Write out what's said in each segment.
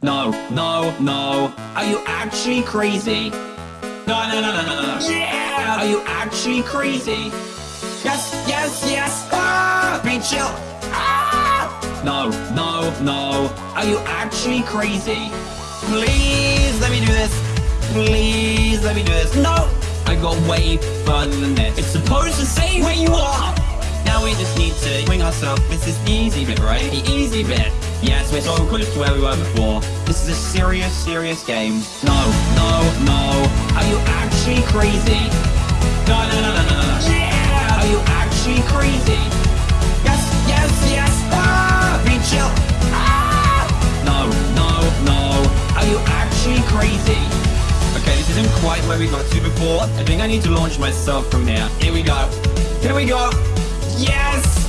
No, no, no. Are you actually crazy? No, no, no, no, no, no. Yeah! Are you actually crazy? Yes, yes, yes! Ah! Be chill! Ah! No, no, no. Are you actually crazy? Please let me do this. Please let me do this. No! I got way further than this. It's supposed to say where you are! Now we just need to swing ourselves. This is the easy bit, right? The easy bit. Yes, we're so close to where we were before. This is a serious, serious game. No, no, no. Are you actually crazy? No, no, no, no, no, no. Yeah! Are you actually crazy? Yes, yes, yes. Ah! Be chill. Ah! No, no, no. Are you actually crazy? Okay, this isn't quite where we got to before. I think I need to launch myself from here. Here we go. Here we go. Yes!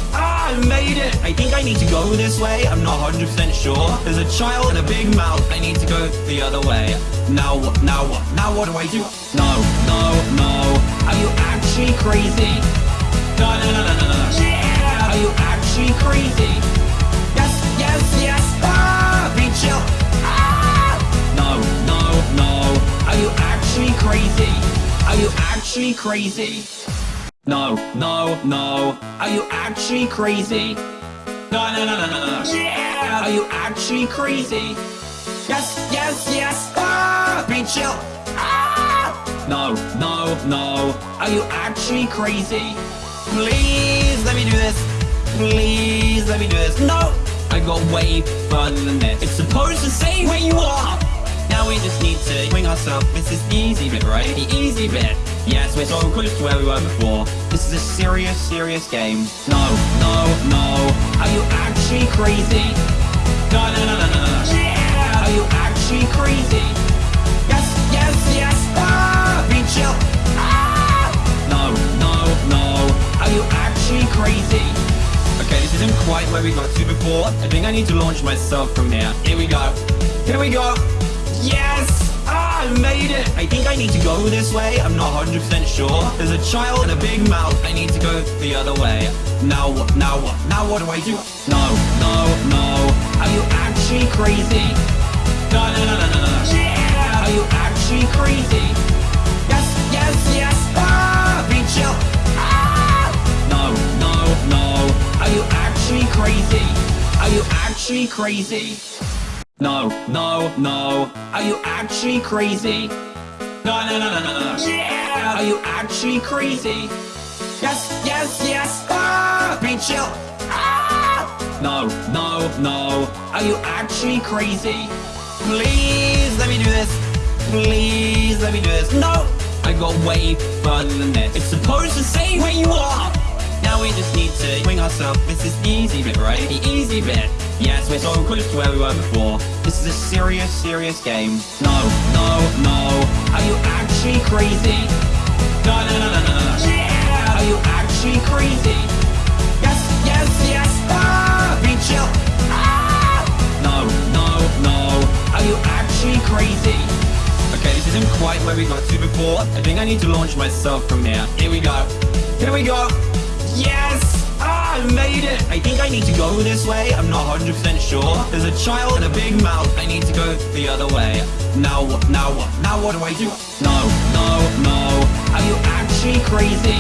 I made it! I think I need to go this way. I'm not 100% sure. There's a child and a big mouth. I need to go the other way. Now what? Now what? Now what do I do? No, no, no. Are you actually crazy? No, no, no, no, no, no. Yeah! Are you actually crazy? Yes, yes, yes! Ah! Be chill! Ah! No, no, no. Are you actually crazy? Are you actually crazy? No, no, no. Are you actually crazy? No, no, no, no, no, no. Yeah! Are you actually crazy? Yes, yes, yes! Ah! Be chill! Ah! No, no, no. Are you actually crazy? Please let me do this. Please let me do this. No! I got way further than this. It's supposed to say where you are! Now we just need to swing ourselves. This is the easy bit, right? The easy bit. Yes, we're so close to where we were before. This is a serious, serious game. No, no, no. Are you actually crazy? No, no, no, no, no, no. Yeah! Are you actually crazy? Yes, yes, yes! Ah! Be chill! Ah! No, no, no. Are you actually crazy? Okay, this isn't quite where we got to before. I think I need to launch myself from here. Here we go. Here we go. Yes! I made it! I think I need to go this way. I'm not 100% sure. There's a child and a big mouth. I need to go the other way. Now what? Now what? Now what do I do? No, no, no. Are you actually crazy? No, no, no, no, no, no. Yeah! Are you actually crazy? Yes, yes, yes! Ah! Be chill! Ah! No, no, no. Are you actually crazy? Are you actually crazy? No, no, no. Are you actually crazy? No, no, no, no, no, no. Yeah! Are you actually crazy? Yes, yes, yes! Ah! Be chill! Ah! No, no, no. Are you actually crazy? Please let me do this. Please let me do this. No! I got way further than this. It's supposed to say where you are! Now we just need to swing ourselves. This is the easy bit, right? The easy bit. Yes, we're so close to where we were before. This is a serious, serious game. No, no, no. Are you actually crazy? No, no, no, no, no, no. Yeah! Are you actually crazy? Yes, yes, yes! Ah! Be chill! Ah! No, no, no. Are you actually crazy? Okay, this isn't quite where we got to before. I think I need to launch myself from here. Here we go. Here we go. Yes! I made it! I think I need to go this way. I'm not 100% sure. There's a child and a big mouth. I need to go the other way. Now what? Now what? Now what do I do? No, no, no. Are you actually crazy?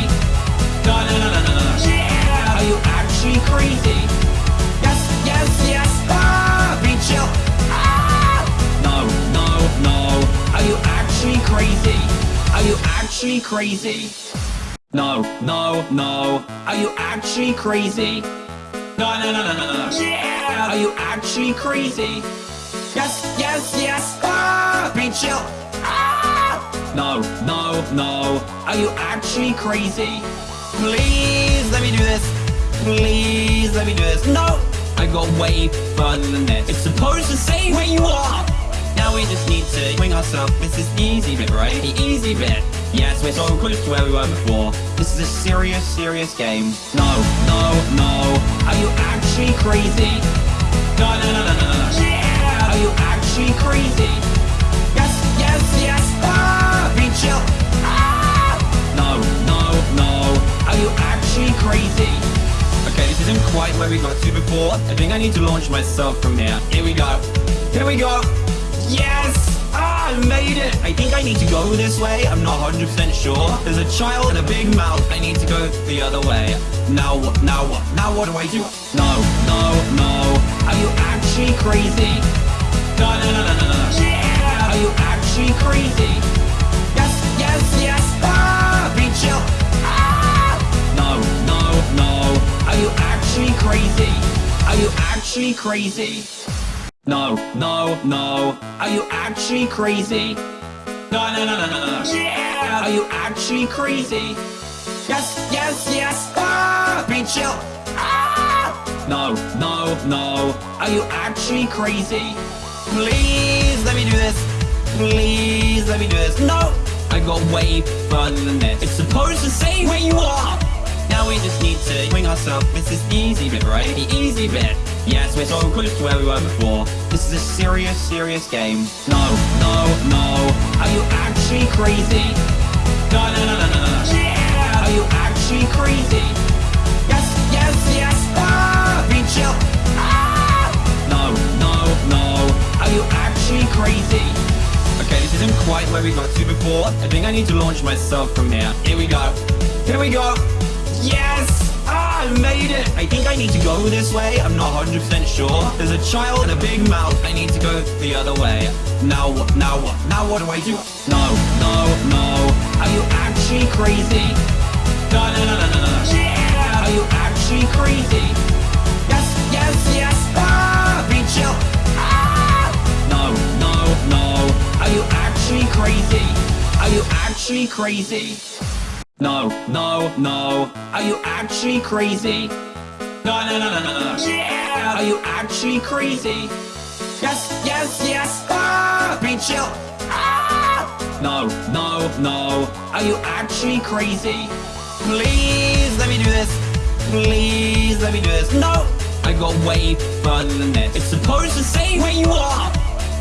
No, no, no, no, no, no. Yeah! Are you actually crazy? Yes, yes, yes! Ah! Be chill! Ah! No, no, no. Are you actually crazy? Are you actually crazy? No, no, no. Are you actually crazy? No, no, no, no, no, no. Yeah! Are you actually crazy? Yes, yes, yes! Ah! Be chill! Ah! No, no, no. Are you actually crazy? Please let me do this. Please let me do this. No! I got way further than this. It's supposed to say where you are! Now we just need to swing ourselves. This is the easy bit, right? The easy bit. Yes, we're so close to where we were before. This is a serious, serious game. No, no, no. Are you actually crazy? No, no, no, no, no, no. Yeah! Are you actually crazy? Yes, yes, yes! Ah! Be chill! Ah! No, no, no. Are you actually crazy? Okay, this isn't quite where we got to before. I think I need to launch myself from here. Here we go. Here we go. Yes! I made it! I think I need to go this way, I'm not 100% sure. There's a child and a big mouth, I need to go the other way. Now what, now what, now what do I do? No, no, no, are you actually crazy? No, no, no, no, no, no. Yeah! Are you actually crazy? Yes, yes, yes, ah! Be chill! Ah! No, no, no, are you actually crazy? Are you actually crazy? No, no, no. Are you actually crazy? No, no, no, no, no, no. Yeah! Are you actually crazy? Yes, yes, yes! Ah! Be chill! Ah! No, no, no. Are you actually crazy? Please let me do this. Please let me do this. No! I got way further than this. It's supposed to say where you are! Now we just need to swing ourselves. This is the easy bit, right? The easy bit. Yes, we're so close to where we were before. This is a serious, serious game. No, no, no. Are you actually crazy? No, no, no, no, no, no. Yeah! Are you actually crazy? Yes, yes, yes. Ah! Be chill. Ah! No, no, no. Are you actually crazy? Okay, this isn't quite where we got to before. I think I need to launch myself from here. Here we go. Here we go. Yes! I made it! I think I need to go this way, I'm not 100% sure. There's a child and a big mouth, I need to go the other way. Now what, now what, now what do I do? No, no, no, are you actually crazy? No, no, no, no, no, no. Yeah! Are you actually crazy? Yes, yes, yes, ah! Be chill! Ah! No, no, no, are you actually crazy? Are you actually crazy? No, no, no. Are you actually crazy? No, no, no, no, no, no. Yeah! Are you actually crazy? Yes, yes, yes! Ah! Be chill! Ah! No, no, no. Are you actually crazy? Please let me do this. Please let me do this. No! I got way further than this. It's supposed to say where you are!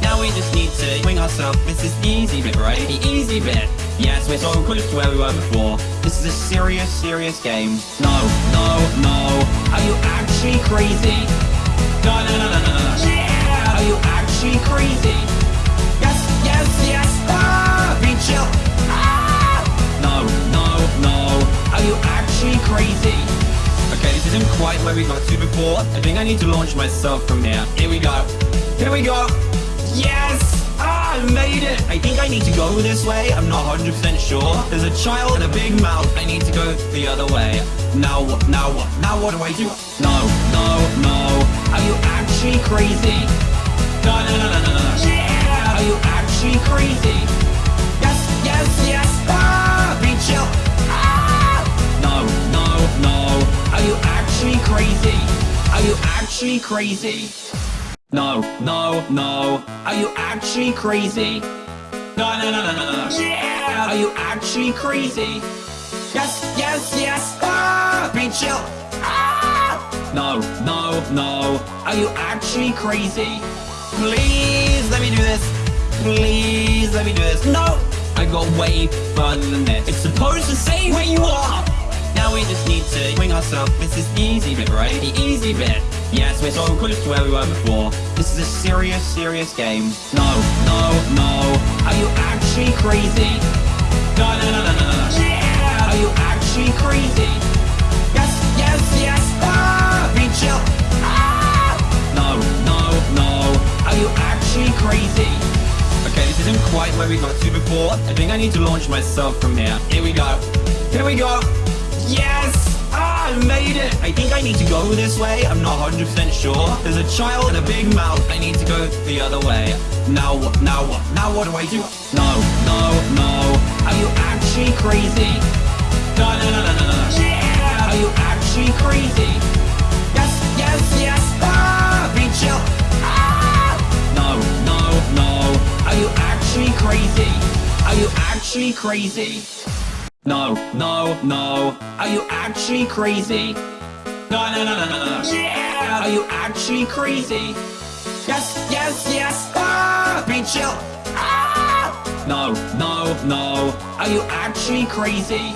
Now we just need to swing ourselves. This is the easy bit, right? The easy bit. Yes, we're so close to where we were before. This is a serious, serious game. No, no, no. Are you actually crazy? No, no, no, no, no, no. Yeah! Are you actually crazy? Yes, yes, yes. Ah! Be chill. Ah! No, no, no. Are you actually crazy? Okay, this isn't quite where we got to before. I think I need to launch myself from here. Here we go. Here we go. Made it! I think I need to go this way, I'm not 100% sure. There's a child and a big mouth, I need to go the other way. Now what, now what, now what do I do? No, no, no. Are you actually crazy? No, no, no, no, no, no. Yeah! Are you actually crazy? Yes, yes, yes! Ah! Be chill! Ah! No, no, no. Are you actually crazy? Are you actually crazy? No, no, no. Are you actually crazy? No, no, no, no, no, no. Yeah! Are you actually crazy? Yes, yes, yes! Ah! Be chill! Ah! No, no, no. Are you actually crazy? Please let me do this. Please let me do this. No! I got way further than this. It's supposed to say where you are! Now we just need to swing ourselves. This is easy bit, right? The easy bit. Yes, we're so close to where we were before. This is a serious, serious game. No, no, no. Are you actually crazy? No, no, no, no, no, no. Yeah! Are you actually crazy? Yes, yes, yes! Ah! Be chill! Ah! No, no, no. Are you actually crazy? Okay, this isn't quite where we got to before. I think I need to launch myself from here. Here we go. Here we go. Yes! I made it! I think I need to go this way, I'm not 100% sure. There's a child and a big mouth, I need to go the other way. Now what, now what, now what do I do? No, no, no. Are you actually crazy? No, no, no, no, no, no. Yeah! Are you actually crazy? Yes, yes, yes! Ah! Be chill! Ah! No, no, no. Are you actually crazy? Are you actually crazy? No, no, no. Are you actually crazy? No, no, no, no, no, no. Yeah! Are you actually crazy? Yes, yes, yes! Ah! Be chill! Ah! No, no, no. Are you actually crazy?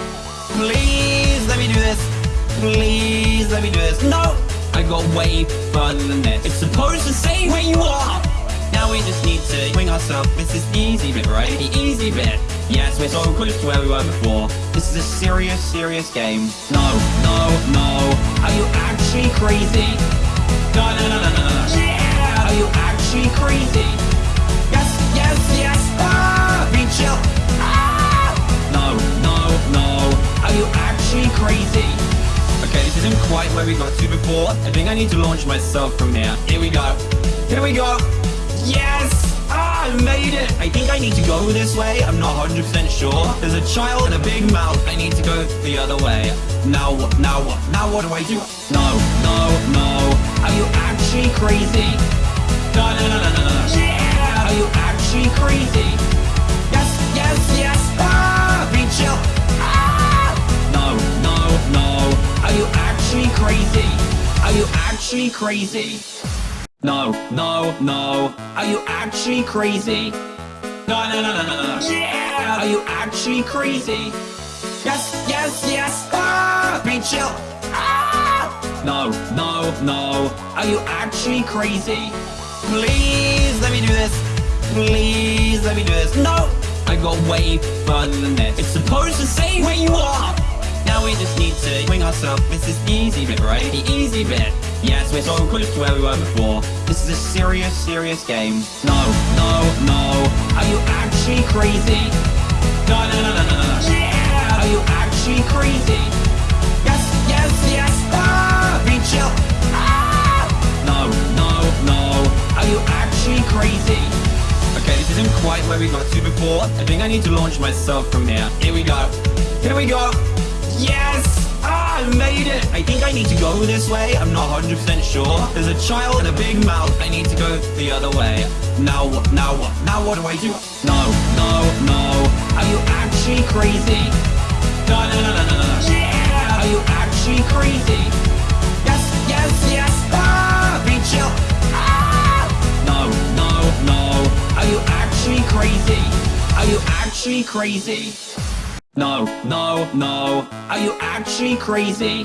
Please let me do this. Please let me do this. No! I got way further than this. It's supposed to say where you are! Now we just need to swing ourselves. This is easy bit, right? The easy bit. Yes, we're so close to where we were before. This is a serious, serious game. No, no, no. Are you actually crazy? No, no, no, no, no, no. Yeah! Are you actually crazy? Yes, yes, yes. Ah! Be chill. Ah! No, no, no. Are you actually crazy? Okay, this isn't quite where we got to before. I think I need to launch myself from here. Here we go. Here we go. Yes! I made it! I think I need to go this way. I'm not 100% sure. There's a child and a big mouth. I need to go the other way. Now what? Now what? Now what do I do? No, no, no. Are you actually crazy? No, no, no, no, no, no. Yeah! Are you actually crazy? Yes, yes, yes! Ah! Be chill! Ah! No, no, no. Are you actually crazy? Are you actually crazy? No, no, no. Are you actually crazy? No, no, no, no, no, no. Yeah! Are you actually crazy? Yes, yes, yes! Ah! Be chill! Ah! No, no, no. Are you actually crazy? Please let me do this. Please let me do this. No! I got way further than this. It's supposed to say where you are! Now we just need to wing ourselves. This is the easy bit, right? The easy bit. Yes, we're so close to where we were before. This is a serious, serious game. No, no, no. Are you actually crazy? No, no, no, no, no, no. Yeah! Are you actually crazy? Yes, yes, yes. Ah! Be chill. Ah! No, no, no. Are you actually crazy? Okay, this isn't quite where we got to before. I think I need to launch myself from here. Here we go. Here we go. Yes! I made it! I think I need to go this way. I'm not 100% sure. There's a child and a big mouth. I need to go the other way. Now what? Now what? Now what do I do? No, no, no. Are you actually crazy? No, no, no, no, no, no. Yeah! Are you actually crazy? Yes, yes, yes! Ah! Be chill! Ah! No, no, no. Are you actually crazy? Are you actually crazy? No, no, no. Are you actually crazy?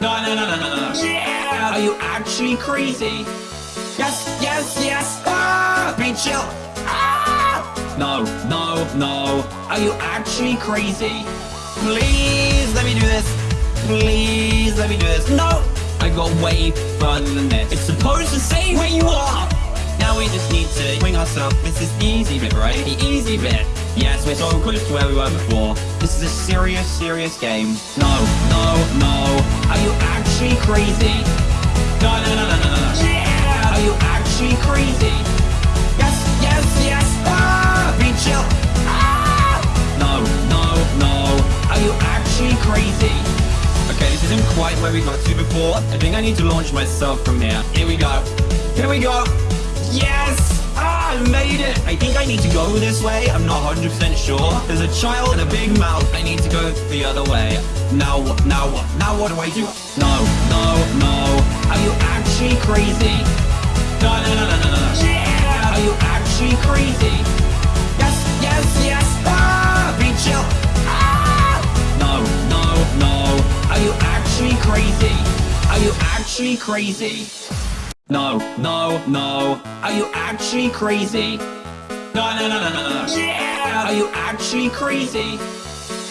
No, no, no, no, no, no. Yeah! Are you actually crazy? Yes, yes, yes! Ah! Be chill! Ah! No, no, no. Are you actually crazy? Please let me do this. Please let me do this. No! I got way further than this. It's supposed to say where you are! Now we just need to wing ourselves. This is the easy bit, right? The easy bit. Yes, we're so close to where we were before. This is a serious, serious game. No, no, no. Are you actually crazy? No, no, no, no, no, no. Yeah! Are you actually crazy? Yes, yes, yes! Ah! Be chill! Ah! No, no, no. Are you actually crazy? Okay, this isn't quite where we got to before. I think I need to launch myself from here. Here we go. Here we go. Yes! I made it! I think I need to go this way. I'm not 100% sure. There's a child and a big mouth. I need to go the other way. Now what? Now what? Now what do I do? No, no, no. Are you actually crazy? No, no, no, no, no, no. Yeah! Are you actually crazy? Yes, yes, yes! Ah! Be chill! Ah! No, no, no. Are you actually crazy? Are you actually crazy? No, no, no. Are you actually crazy? No, no, no, no, no, no. Yeah! Are you actually crazy?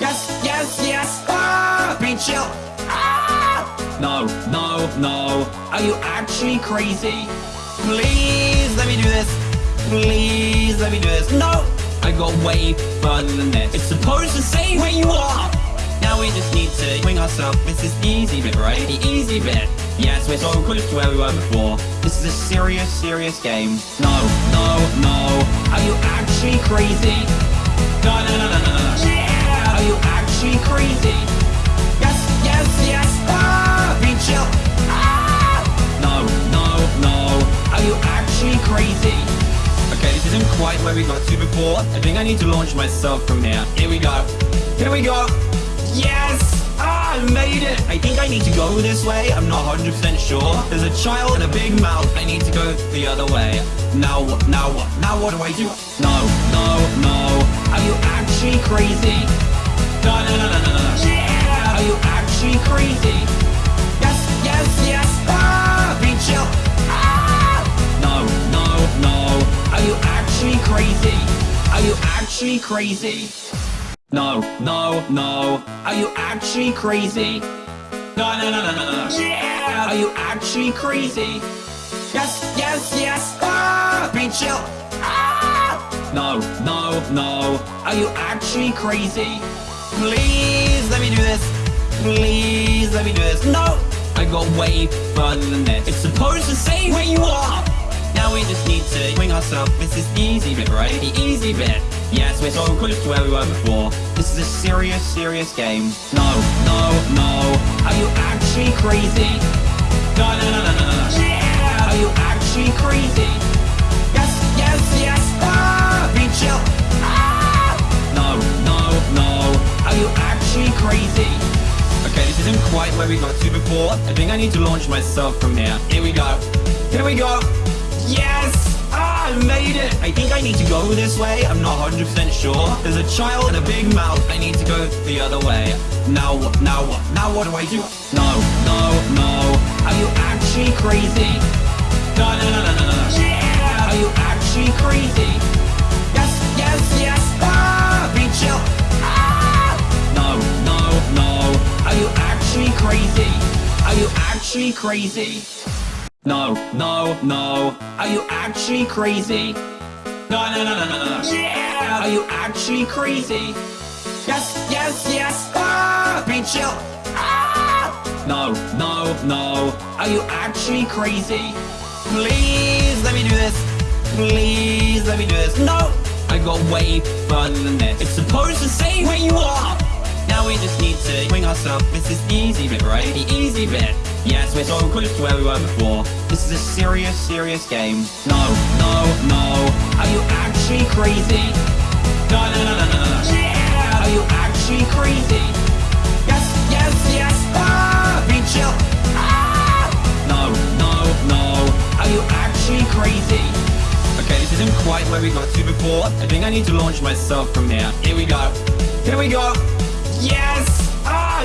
Yes, yes, yes! Ah! Be chill! Ah! No, no, no. Are you actually crazy? Please let me do this. Please let me do this. No! I got way further than this. It's supposed to say where you are! Now we just need to wing ourselves. This is the easy bit, right? The easy bit. Yes, we're so close to where we were before. This is a serious, serious game. No, no, no. Are you actually crazy? No, no, no, no, no, no. Yeah! Are you actually crazy? Yes, yes, yes! Ah! Be chill! Ah! No, no, no. Are you actually crazy? Okay, this isn't quite where we got to before. I think I need to launch myself from here. Here we go. Here we go. Yes! I made it! I think I need to go this way. I'm not 100% sure. There's a child and a big mouth. I need to go the other way. Now what? Now what? Now what do I do? No, no, no. Are you actually crazy? No, no, no, no, no, no. Yeah! Are you actually crazy? Yes, yes, yes! Ah! Be chill! Ah! No, no, no. Are you actually crazy? Are you actually crazy? No, no, no. Are you actually crazy? No, no, no, no, no, no. Yeah! Are you actually crazy? Yes, yes, yes! Ah! Be chill! Ah! No, no, no. Are you actually crazy? Please let me do this. Please let me do this. No! I got way further than this. It's supposed to say where you are! Now we just need to swing ourselves. This is the easy bit, right? The easy bit. Yes, we're so close to where we were before. This is a serious, serious game. No, no, no. Are you actually crazy? No, no, no, no, no, no. Yeah! Are you actually crazy? Yes, yes, yes. Ah! Be chill. Ah! No, no, no. Are you actually crazy? Okay, this isn't quite where we got to before. I think I need to launch myself from here. Here we go. Here we go. Yes! I made it! I think I need to go this way. I'm not 100% sure. There's a child and a big mouth. I need to go the other way. Now what? Now what? Now what do I do? No, no, no. Are you actually crazy? No, no, no, no, no, no. Yeah! Are you actually crazy? Yes, yes, yes! Ah! Be chill! Ah! No, no, no. Are you actually crazy? Are you actually crazy? No, no, no. Are you actually crazy? No, no, no, no, no, no. Yeah! Are you actually crazy? Yes, yes, yes! Ah! Be chill! Ah! No, no, no. Are you actually crazy? Please let me do this. Please let me do this. No! I got way further than this. It's supposed to say where you are! Now we just need to swing ourselves. This is easy bit, right? The easy bit. Yes, we're so close to where we were before. This is a serious, serious game. No, no, no. Are you actually crazy? No, no, no, no, no, no. Yeah! Are you actually crazy? Yes, yes, yes! Ah! Be chill! Ah! No, no, no. Are you actually crazy? Okay, this isn't quite where we got to before. I think I need to launch myself from here. Here we go. Here we go. Yes!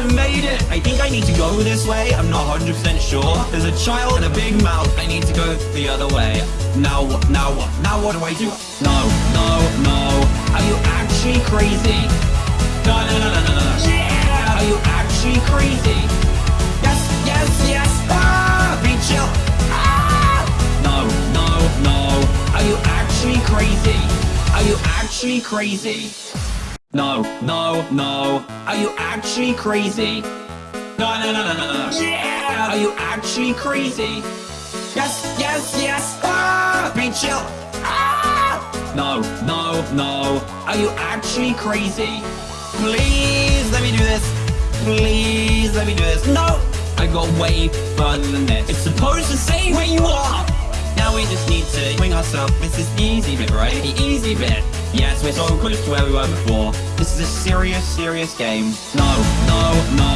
I made it! I think I need to go this way. I'm not 100% sure. There's a child and a big mouth. I need to go the other way. Now what? Now what? Now what do I do? No, no, no. Are you actually crazy? No, no, no, no, no, no. Yeah! Are you actually crazy? Yes, yes, yes! Ah! Be chill! Ah! No, no, no. Are you actually crazy? Are you actually crazy? No, no, no. Are you actually crazy? No, no, no, no, no, no. Yeah! Are you actually crazy? Yes, yes, yes! Ah! Be chill! Ah! No, no, no. Are you actually crazy? Please let me do this. Please let me do this. No! I got way further than this. It's supposed to say where you are! Now we just need to swing ourselves. This is easy bit, right? The easy bit. Yes, we're so close to where we were before. This is a serious, serious game. No, no, no.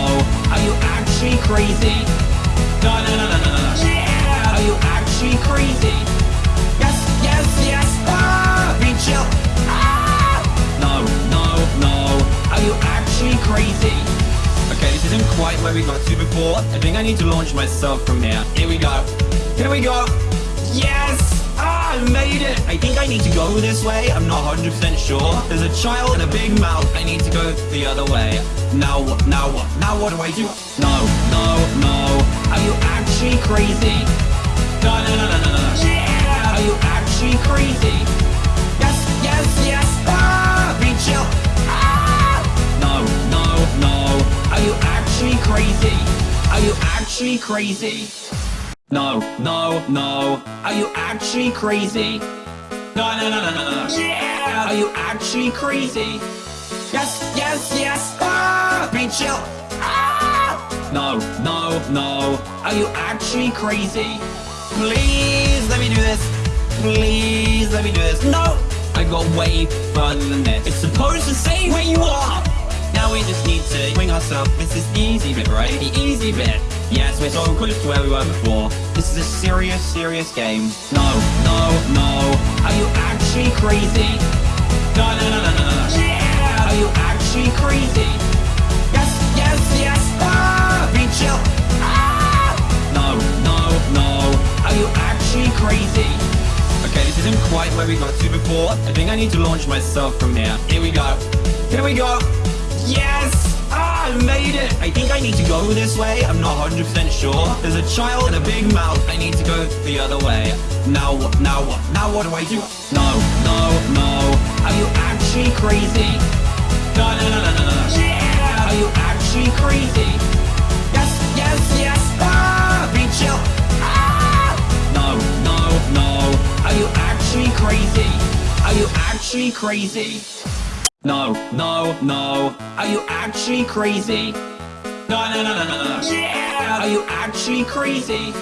Are you actually crazy? No, no, no, no, no, no. Yeah! Are you actually crazy? Yes, yes, yes! Ah! Be chill! Ah! No, no, no. Are you actually crazy? Okay, this isn't quite where we got to before. I think I need to launch myself from here. Here we go. Here we go. Yes! I made it! I think I need to go this way. I'm not 100% sure. There's a child and a big mouth. I need to go the other way. Now what? Now what? Now what do I do? No, no, no. Are you actually crazy? No, no, no, no, no, no. Yeah! Are you actually crazy? Yes, yes, yes! Ah! Be chill! Ah! No, no, no. Are you actually crazy? Are you actually crazy? No, no, no. Are you actually crazy? No, no, no, no, no, no. Yeah! Are you actually crazy? Yes, yes, yes! Ah! Be chill! Ah! No, no, no. Are you actually crazy? Please let me do this. Please let me do this. No! I got way further than this. It's supposed to say where you are! Now we just need to swing ourselves. This is the easy bit, right? The easy bit. Yes, we're so close to where we were before. This is a serious, serious game. No, no, no. Are you actually crazy? No, no, no, no, no, no. Yeah! Are you actually crazy? Yes, yes, yes! Ah! Be chill! Ah! No, no, no. Are you actually crazy? Okay, this isn't quite where we got to before. I think I need to launch myself from here. Here we go. Here we go. Yes! I made it! I think I need to go this way. I'm not 100% sure. There's a child and a big mouth. I need to go the other way. Now what? Now what? Now what do I do? No, no, no. Are you actually crazy? No, no, no, no, no, no. Yeah! Are you actually crazy? Yes, yes, yes! Ah! Be chill! Ah! No, no, no. Are you actually crazy? Are you actually crazy? No, no, no. Are you actually crazy? No, no, no, no, no, no. Yeah! Are you actually crazy?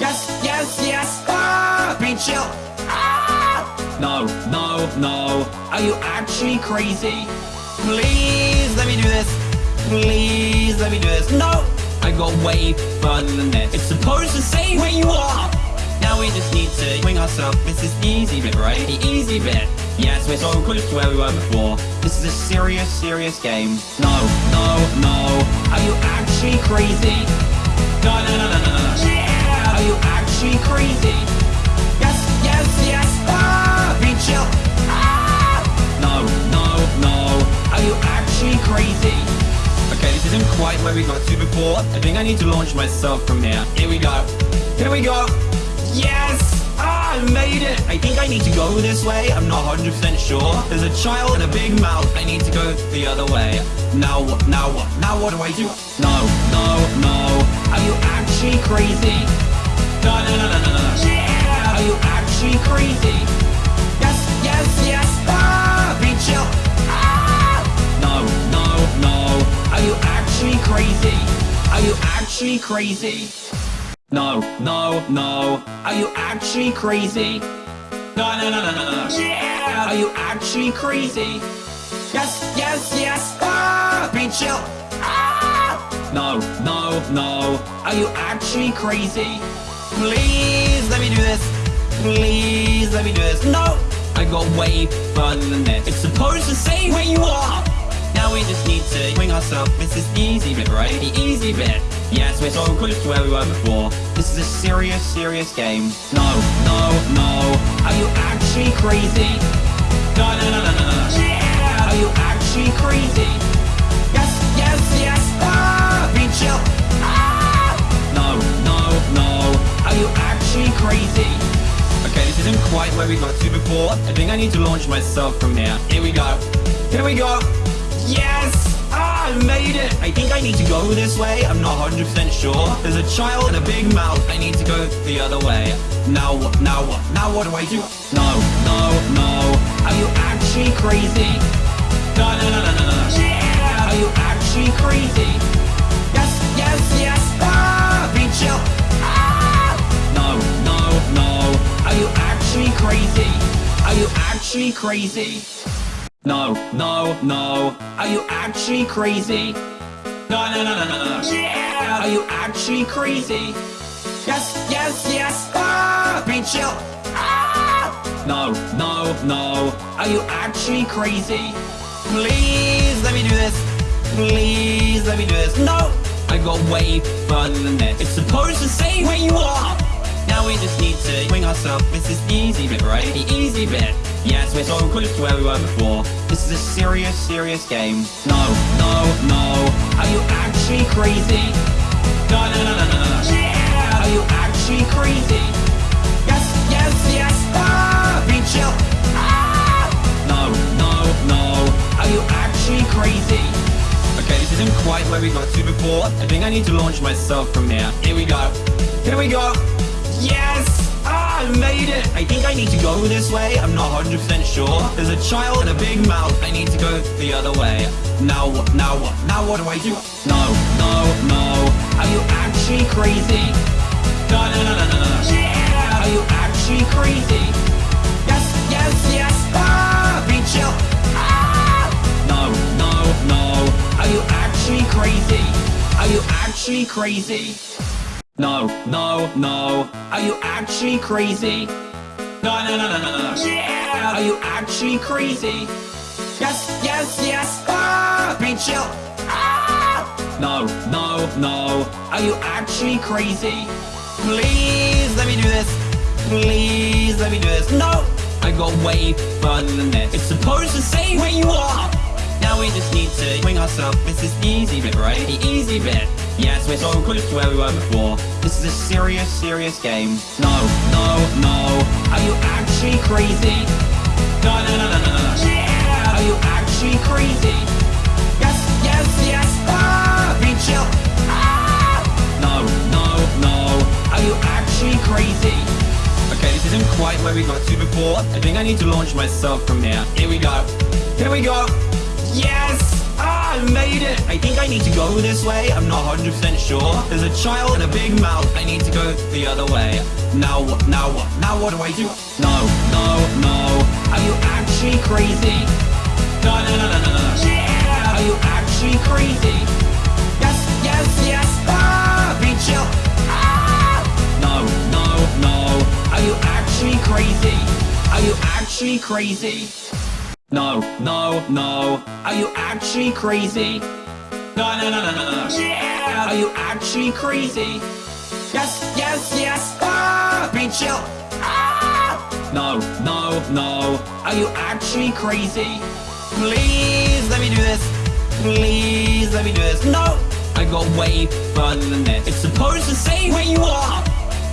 Yes, yes, yes! Ah! Be chill! Ah! No, no, no. Are you actually crazy? Please let me do this. Please let me do this. No! I got way further than this. It's supposed to say where you are! Now we just need to swing ourselves. This is easy bit, right? The easy bit. Yes, we're so close to where we were before. This is a serious, serious game. No, no, no. Are you actually crazy? No, no, no, no, no, no. Yeah! Are you actually crazy? Yes, yes, yes! Ah! Be chill! Ah! No, no, no. Are you actually crazy? Okay, this isn't quite where we got to before. I think I need to launch myself from here. Here we go. Here we go. Yes! I made it! I think I need to go this way. I'm not 100% sure. There's a child and a big mouth. I need to go the other way. Now what? Now what? Now what do I do? No, no, no. Are you actually crazy? No, no, no, no, no, no. Yeah! Are you actually crazy? Yes, yes, yes! Ah! Be chill! Ah! No, no, no. Are you actually crazy? Are you actually crazy? No, no, no. Are you actually crazy? No, no, no, no, no, no. Yeah! Are you actually crazy? Yes, yes, yes! Ah! Be chill! Ah! No, no, no. Are you actually crazy? Please let me do this. Please let me do this. No! I got way further than this. It's supposed to say where you are! Now we just need to swing ourselves. This is the easy bit, right? The easy bit. Yes, we're so close to where we were before. This is a serious, serious game. No, no, no. Are you actually crazy? No, no, no, no, no, no. Yeah! Are you actually crazy? Yes, yes, yes! Ah! Be chill! Ah! No, no, no. Are you actually crazy? Okay, this isn't quite where we got to before. I think I need to launch myself from here. Here we go. Here we go. Yes! Ah, I made it! I think I need to go this way. I'm not 100% sure. There's a child and a big mouth. I need to go the other way. Now what? Now what? Now what do I do? No, no, no. Are you actually crazy? No, no, no, no, no, no. Yeah! Are you actually crazy? Yes, yes, yes! Ah! Be chill! Ah! No, no, no. Are you actually crazy? Are you actually crazy? No, no, no. Are you actually crazy? No, no, no, no, no, no. Yeah! Are you actually crazy? Yes, yes, yes! Ah! Be chill! Ah! No, no, no. Are you actually crazy? Please let me do this. Please let me do this. No! I got way further than this. It's supposed to say where you are! Now we just need to swing ourselves. This is the easy bit, right? The easy bit. Yes, we're so close to where we were before. This is a serious, serious game. No, no, no. Are you actually crazy? No, no, no, no, no, no. Yeah! Are you actually crazy? Yes, yes, yes! Ah! Be chill! Ah! No, no, no. Are you actually crazy? Okay, this isn't quite where we got to before. I think I need to launch myself from here. Here we go. Here we go. Yes! I made it! I think I need to go this way. I'm not 100% sure. There's a child and a big mouth. I need to go the other way. Now what? Now what? Now what do I do? No, no, no. Are you actually crazy? No, no, no, no, no, no. Yeah! Are you actually crazy? Yes, yes, yes! Ah! Be chill! Ah! No, no, no. Are you actually crazy? Are you actually crazy? No, no, no. Are you actually crazy? No, no, no, no, no, no. Yeah! Are you actually crazy? Yes, yes, yes! Ah! Be chill! Ah! No, no, no. Are you actually crazy? Please let me do this. Please let me do this. No! I got way further than this. It's supposed to say where you are! Now we just need to swing ourselves. This is the easy bit, right? The easy bit. Yes, we're so close to where we were before. This is a serious, serious game. No, no, no. Are you actually crazy? No, no, no, no, no, no. Yeah! Are you actually crazy? Yes, yes, yes. Ah! Be chill. Ah! No, no, no. Are you actually crazy? Okay, this isn't quite where we got to before. I think I need to launch myself from here. Here we go. Here we go. Yes! I made it! I think I need to go this way. I'm not 100% sure. There's a child and a big mouth. I need to go the other way. Now what? Now what? Now what do I do? No, no, no. Are you actually crazy? No, no, no, no, no, no. Yeah! Are you actually crazy? Yes, yes, yes! Ah! Be chill! Ah! No, no, no. Are you actually crazy? Are you actually crazy? No, no, no. Are you actually crazy? No, no, no, no, no, no. Yeah! Are you actually crazy? Yes, yes, yes! Ah! Be chill! Ah! No, no, no. Are you actually crazy? Please let me do this. Please let me do this. No! I got way further than this. It's supposed to say where you are!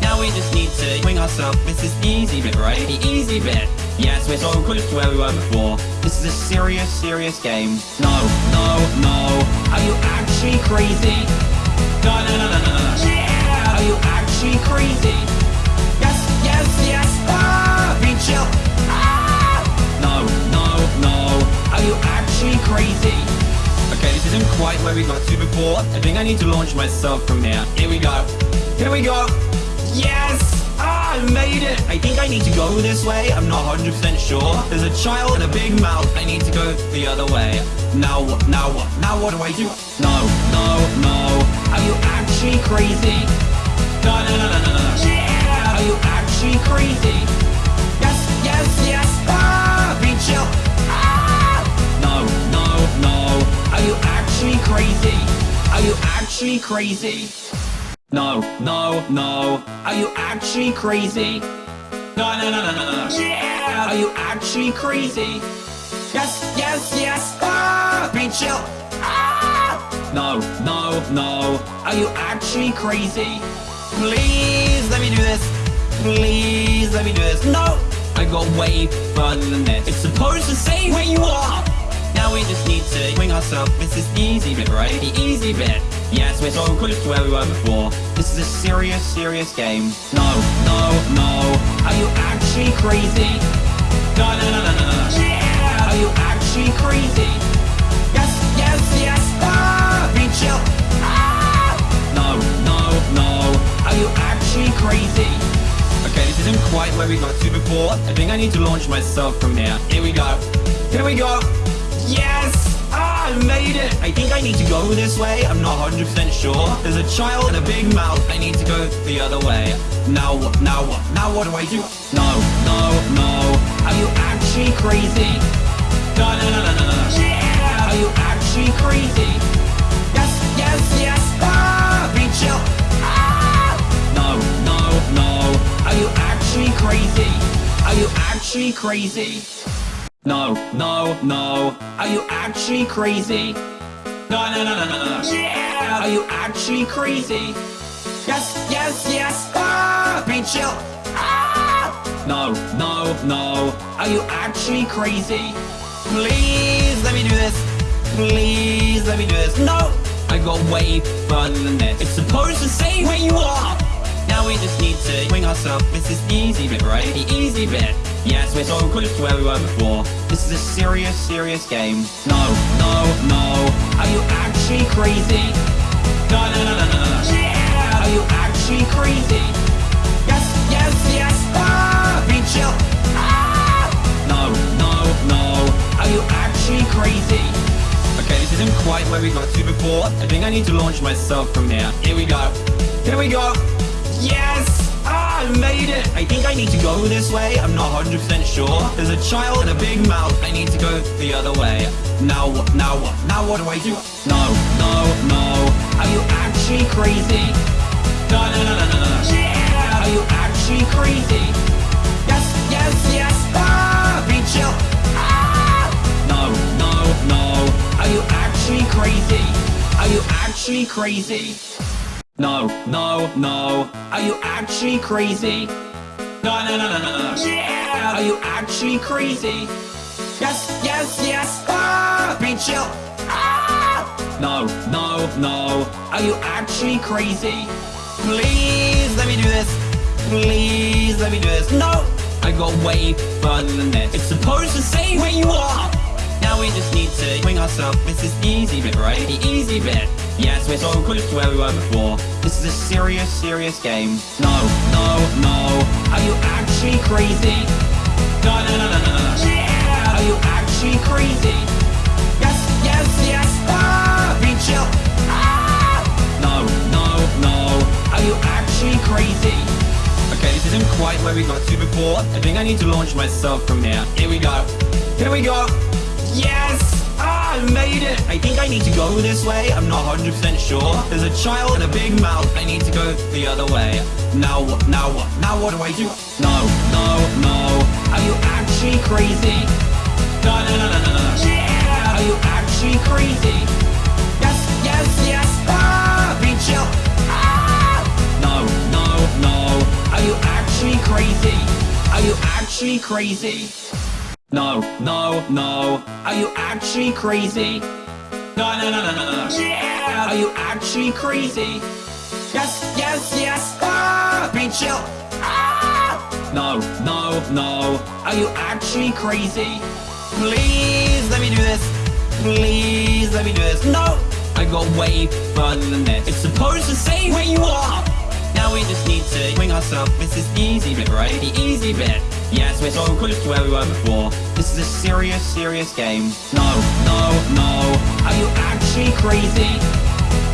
Now we just need to swing ourselves. This is the easy bit, right? The easy bit. Yes, we're so close to where we were before. This is a serious, serious game. No, no, no. Are you actually crazy? No, no, no, no, no, no. Yeah! Are you actually crazy? Yes, yes, yes. Ah! Be chill. Ah! No, no, no. Are you actually crazy? Okay, this isn't quite where we got to before. I think I need to launch myself from here. Here we go. Here we go. Yes! I made it! I think I need to go this way. I'm not 100% sure. There's a child and a big mouth. I need to go the other way. Now what? Now what? Now what do I do? No, no, no. Are you actually crazy? No, no, no, no, no, no. Yeah! Are you actually crazy? Yes, yes, yes! Ah! Chill! Ah! No, no, no. Are you actually crazy? Are you actually crazy? No, no, no. Are you actually crazy? No, no, no, no, no, no. Yeah! Are you actually crazy? Yes, yes, yes! Ah! Be chill! Ah! No, no, no. Are you actually crazy? Please let me do this. Please let me do this. No! I got way further than this. It's supposed to say where you are! Now we just need to swing ourselves. This is the easy bit, right? The easy bit. Yes, we're so close to where we were before. This is a serious, serious game. No, no, no. Are you actually crazy? No, no, no, no, no, no. Yeah! Are you actually crazy? Yes, yes, yes! Ah! Be chill! Ah! No, no, no. Are you actually crazy? Okay, this isn't quite where we got to before. I think I need to launch myself from here. Here we go. Here we go. Yes! I made it! I think I need to go this way. I'm not 100% sure. There's a child and a big mouth. I need to go the other way. Now what? Now what? Now what do I do? No, no, no. Are you actually crazy? No, no, no, no, no, no. Yeah! Are you actually crazy? Yes, yes, yes! Ah! Be chill! Ah! No, no, no. Are you actually crazy? Are you actually crazy? No, no, no. Are you actually crazy? No, no, no, no, no, no. Yeah! Are you actually crazy? Yes, yes, yes! Ah! Be chill! Ah! No, no, no. Are you actually crazy? Please let me do this. Please let me do this. No! I got way further than this. It's supposed to say where you are! Now we just need to swing ourselves. This is the easy bit, right? The easy bit. Yes, we're so close to where we were before. This is a serious, serious game. No, no, no. Are you actually crazy? No, no, no, no, no, no. Yeah! Are you actually crazy? Yes, yes, yes! Ah! Be chill! Ah! No, no, no. Are you actually crazy? Okay, this isn't quite where we got to before. I think I need to launch myself from here. Here we go. Here we go. Yes! I made it! I think I need to go this way. I'm not 100% sure. There's a child and a big mouth. I need to go the other way. Now what? Now what? Now what do I do? No, no, no. Are you actually crazy? No, no, no, no, no, no. Yeah! Are you actually actually crazy? Yes, yes, yes. Ah, be chill. Ah! No, no, no. Are you actually crazy? Are you actually crazy? No, no, no. Are you actually crazy? No, no, no, no, no, no. Yeah! Are you actually crazy? Yes, yes, yes. Ah, be chill. Ah! No, no, no. Are you actually crazy? Please let me do this. Please let me do this. No! I got way further than this. It's supposed to say where you are! Now we just need to swing ourselves. This is the easy bit, right? The easy bit. Yes, we're so close to where we were before. This is a serious, serious game. No, no, no. Are you actually crazy? No, no, no, no, no, no. Yeah! Are you actually crazy? Yes, yes, yes. Ah! Be chill. Ah! No, no, no. Are you actually crazy? Okay, this isn't quite where we got to before. I think I need to launch myself from here. Here we go. Here we go. Yes! I made it! I think I need to go this way. I'm not 100% sure. There's a child and a big mouth. I need to go the other way. Now what? Now what? Now what do I do? No, no, no. Are you actually crazy? No, no, no, no, no, no. Yeah! Are you actually crazy? Yes, yes, yes. Ah, be chill. Ah! No, no, no. Are you actually crazy? Are you actually crazy? No, no, no. Are you actually crazy? No, no, no, no, no, no. Yeah! Are you actually crazy? Yes, yes, yes. Ah, be chill. Ah! No, no, no. Are you actually crazy? Please let me do this. Please let me do this. No! I got way further than this. It's supposed to say where you are! Now we just need to swing ourselves. This is the easy bit, right? The easy bit. Yes, we're so close to where we were before. This is a serious, serious game. No, no, no. Are you actually crazy?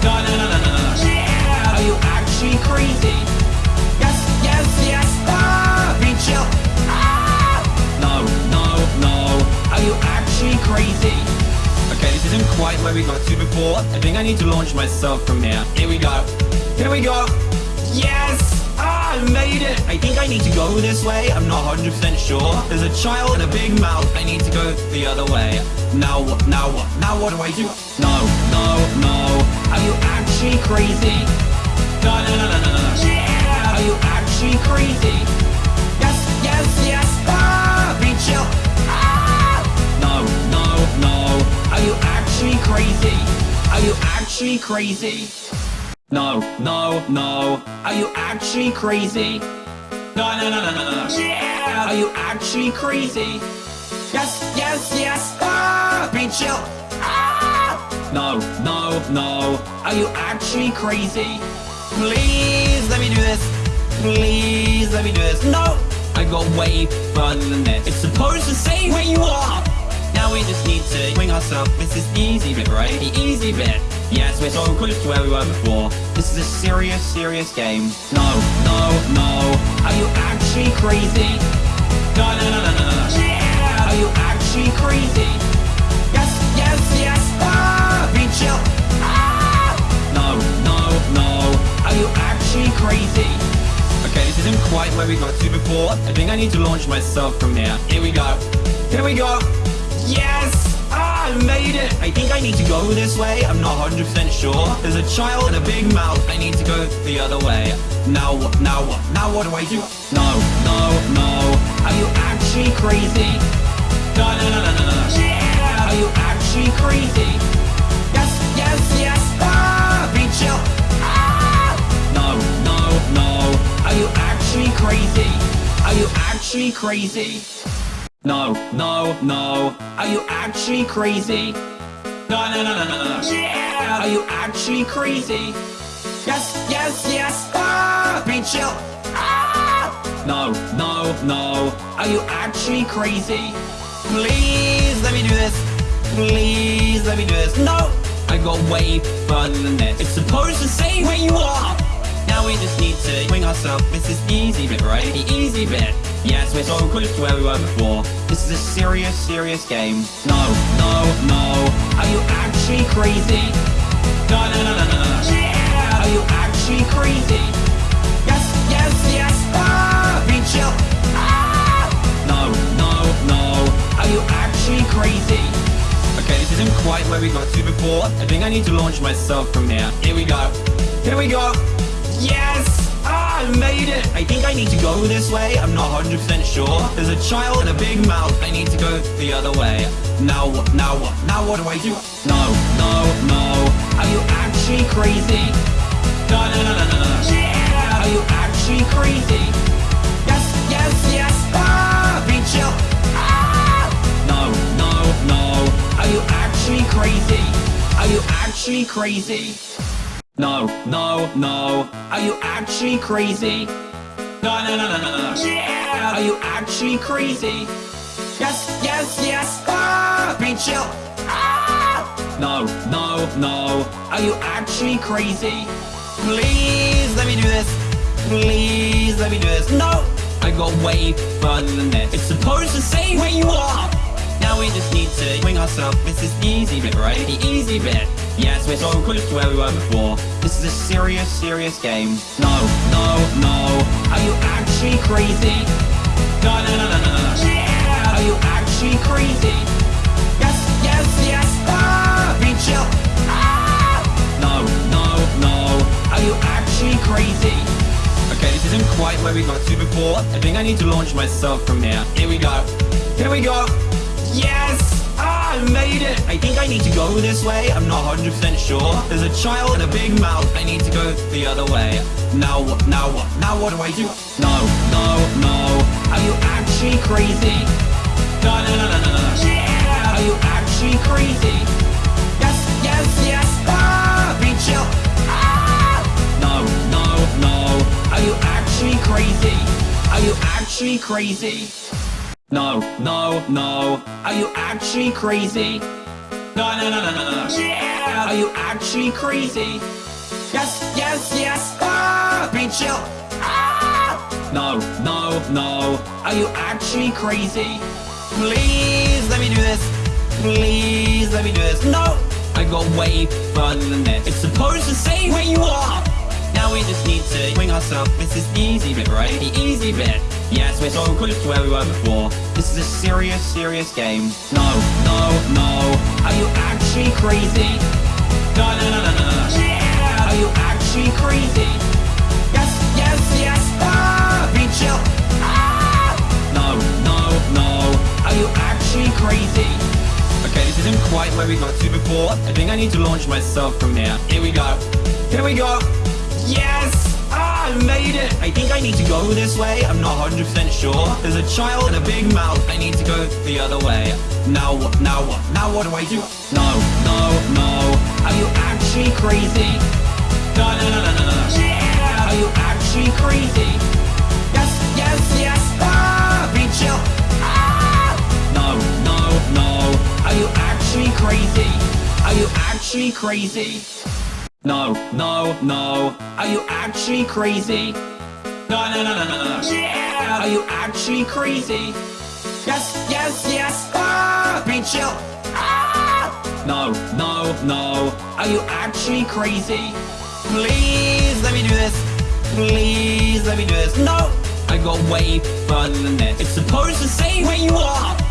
No, no, no, no, no, no. Yeah! Are you actually crazy? Yes, yes, yes. Ah, be chill. Ah! No, no, no. Are you actually crazy? Okay, this isn't quite where we got to before. I think I need to launch myself from here. Here we go. Here we go. Yes! I made it! I think I need to go this way. I'm not 100% sure. There's a child and a big mouth. I need to go the other way. Now what? Now what? Now what do I do? No, no, no. Are you actually crazy? No, no, no, no, no, no. Yeah! Are you actually crazy? Yes, yes, yes. Ah, be chill. Ah! No, no, no. Are you actually crazy? Are you actually crazy? No, no, no. Are you actually crazy? No, no, no, no, no, no. Yeah! Are you actually crazy? Yes, yes, yes. Ah, be chill. Ah! No, no, no. Are you actually crazy? Please let me do this. Please let me do this. No! I got way further than this. It's supposed to say where you are! Now we just need to swing ourselves. This is easy bit, right? The easy bit. Yes, we're so close to where we were before. This is a serious, serious game. No, no, no. Are you actually crazy? No, no, no, no, no, no. Yeah! Are you actually crazy? Yes, yes, yes. Ah, be chill. Ah! No, no, no. Are you actually crazy? Okay, this isn't quite where we got to before. I think I need to launch myself from here. Here we go. Here we go. Yes! I made it! I think I need to go this way. I'm not 100% sure. There's a child and a big mouth. I need to go the other way. Now what? Now what? Now what do I do? No, no, no. Are you actually crazy? No, no, no, no, no, no. Yeah! Are you actually crazy? Yes, yes, yes. Ah, be chill. Ah! No, no, no. Are you actually crazy? Are you actually crazy? No, no, no. Are you actually crazy? No, no, no, no, no, no. Yeah! Are you actually crazy? Yes, yes, yes. Ah, be chill. Ah! No, no, no. Are you actually crazy? Please let me do this. Please let me do this. No! I got way further than this. It's supposed to say where you are! Now we just need to swing ourselves. This is easy bit, right? The easy bit. Yes, we're so close to where we were before. This is a serious, serious game. No, no, no. Are you actually crazy? No, no, no, no, no, no. Yeah! Are you actually crazy? Yes, yes, yes. Ah, chill. Ah! No, no, no. Are you actually crazy? Okay, this isn't quite where we got to before. I think I need to launch myself from here. Here we go. Here we go. Yes! I made it! I think I need to go this way. I'm not 100% sure. There's a child and a big mouth. I need to go the other way. Now what? Now what? Now what do I do? No, no, no. Are you actually crazy? No, no, no, no, no, no. Yeah! Are you actually crazy? Yes, yes, yes! Ah! Be chill! Ah! No, no, no. Are you actually crazy? Are you actually crazy? No, no, no. Are you actually crazy? No, no, no, no, no, no. Yeah! Are you actually crazy? Yes, yes, yes! Ah! Be chill! Ah! No, no, no. Are you actually crazy? Please let me do this. Please let me do this. No! I got way further than this. It's supposed to say where you are! Now we just need to swing ourselves. This is the easy bit, right? The easy bit. Yes, we're so close to where we were before. This is a serious, serious game. No, no, no. Are you actually crazy? No, no, no, no, no, no. Yeah! Are you actually crazy? Yes, yes, yes. Ah! Be chill. Ah! No, no, no. Are you actually crazy? Okay, this isn't quite where we got to before. I think I need to launch myself from here. Here we go. Here we go. Yes! I made it! I think I need to go this way. I'm not 100% sure. There's a child and a big mouth. I need to go the other way. Now what? Now what? Now what do I do? No, no, no. Are you actually crazy? No, no, no, no, no, no. Yeah! Are you actually crazy? Yes, yes, yes! Ah! Be chill! Ah! No, no, no. Are you actually crazy? Are you actually crazy? No, no, no. Are you actually crazy? No, no, no, no, no, no. Yeah! Are you actually crazy? Yes, yes, yes! Ah! Be chill! Ah! No, no, no. Are you actually crazy? Please let me do this. Please let me do this. No! I got way further than this. It's supposed to say where you are! Now we just need to swing ourselves. This is the easy bit, right? The easy bit. Yes, we're so close to where we were before. This is a serious, serious game. No, no, no. Are you actually crazy? No, no, no, no, no, no. Yeah! Are you actually crazy? Yes, yes, yes! Ah! Be chill! Ah! No, no, no. Are you actually crazy? Okay, this isn't quite where we got to before. I think I need to launch myself from here. Here we go. Here we go. Yes! Made it! I think I need to go this way. I'm not 100% sure. There's a child and a big mouth. I need to go the other way. Now what? Now what? Now what do I do? No, no, no. Are you actually crazy? No, no, no, no, no, no. Yeah! Are you actually crazy? Yes, yes, yes! Ah! Be chill! Ah! No, no, no. Are you actually crazy? Are you actually crazy? No, no, no. Are you actually crazy? No, no, no, no, no, no. Yeah! Are you actually crazy? Yes, yes, yes! Ah! Be chill! Ah! No, no, no. Are you actually crazy? Please let me do this. Please let me do this. No! I got way further than this. It's supposed to say where you are!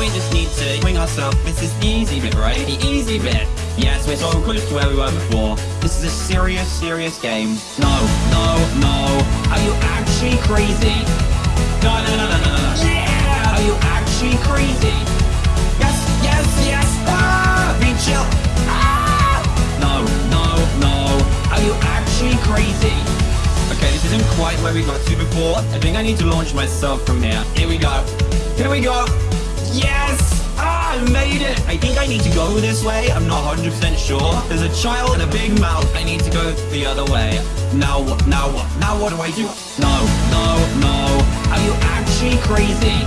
We just need to swing ourselves. This is the easy bit, right? The easy bit. Yes, we're so close to where we were before. This is a serious, serious game. No, no, no. Are you actually crazy? No, no, no, no, no, no. Yeah! Are you actually crazy? Yes, yes, yes! Ah! Be chill! Ah! No, no, no. Are you actually crazy? Okay, this isn't quite where we got to before. I think I need to launch myself from here. Here we go. Here we go. Yes! Ah, I made it! I think I need to go this way. I'm not 100% sure. There's a child and a big mouth. I need to go the other way. Now what? Now what? Now what do I do? No, no, no. Are you actually crazy?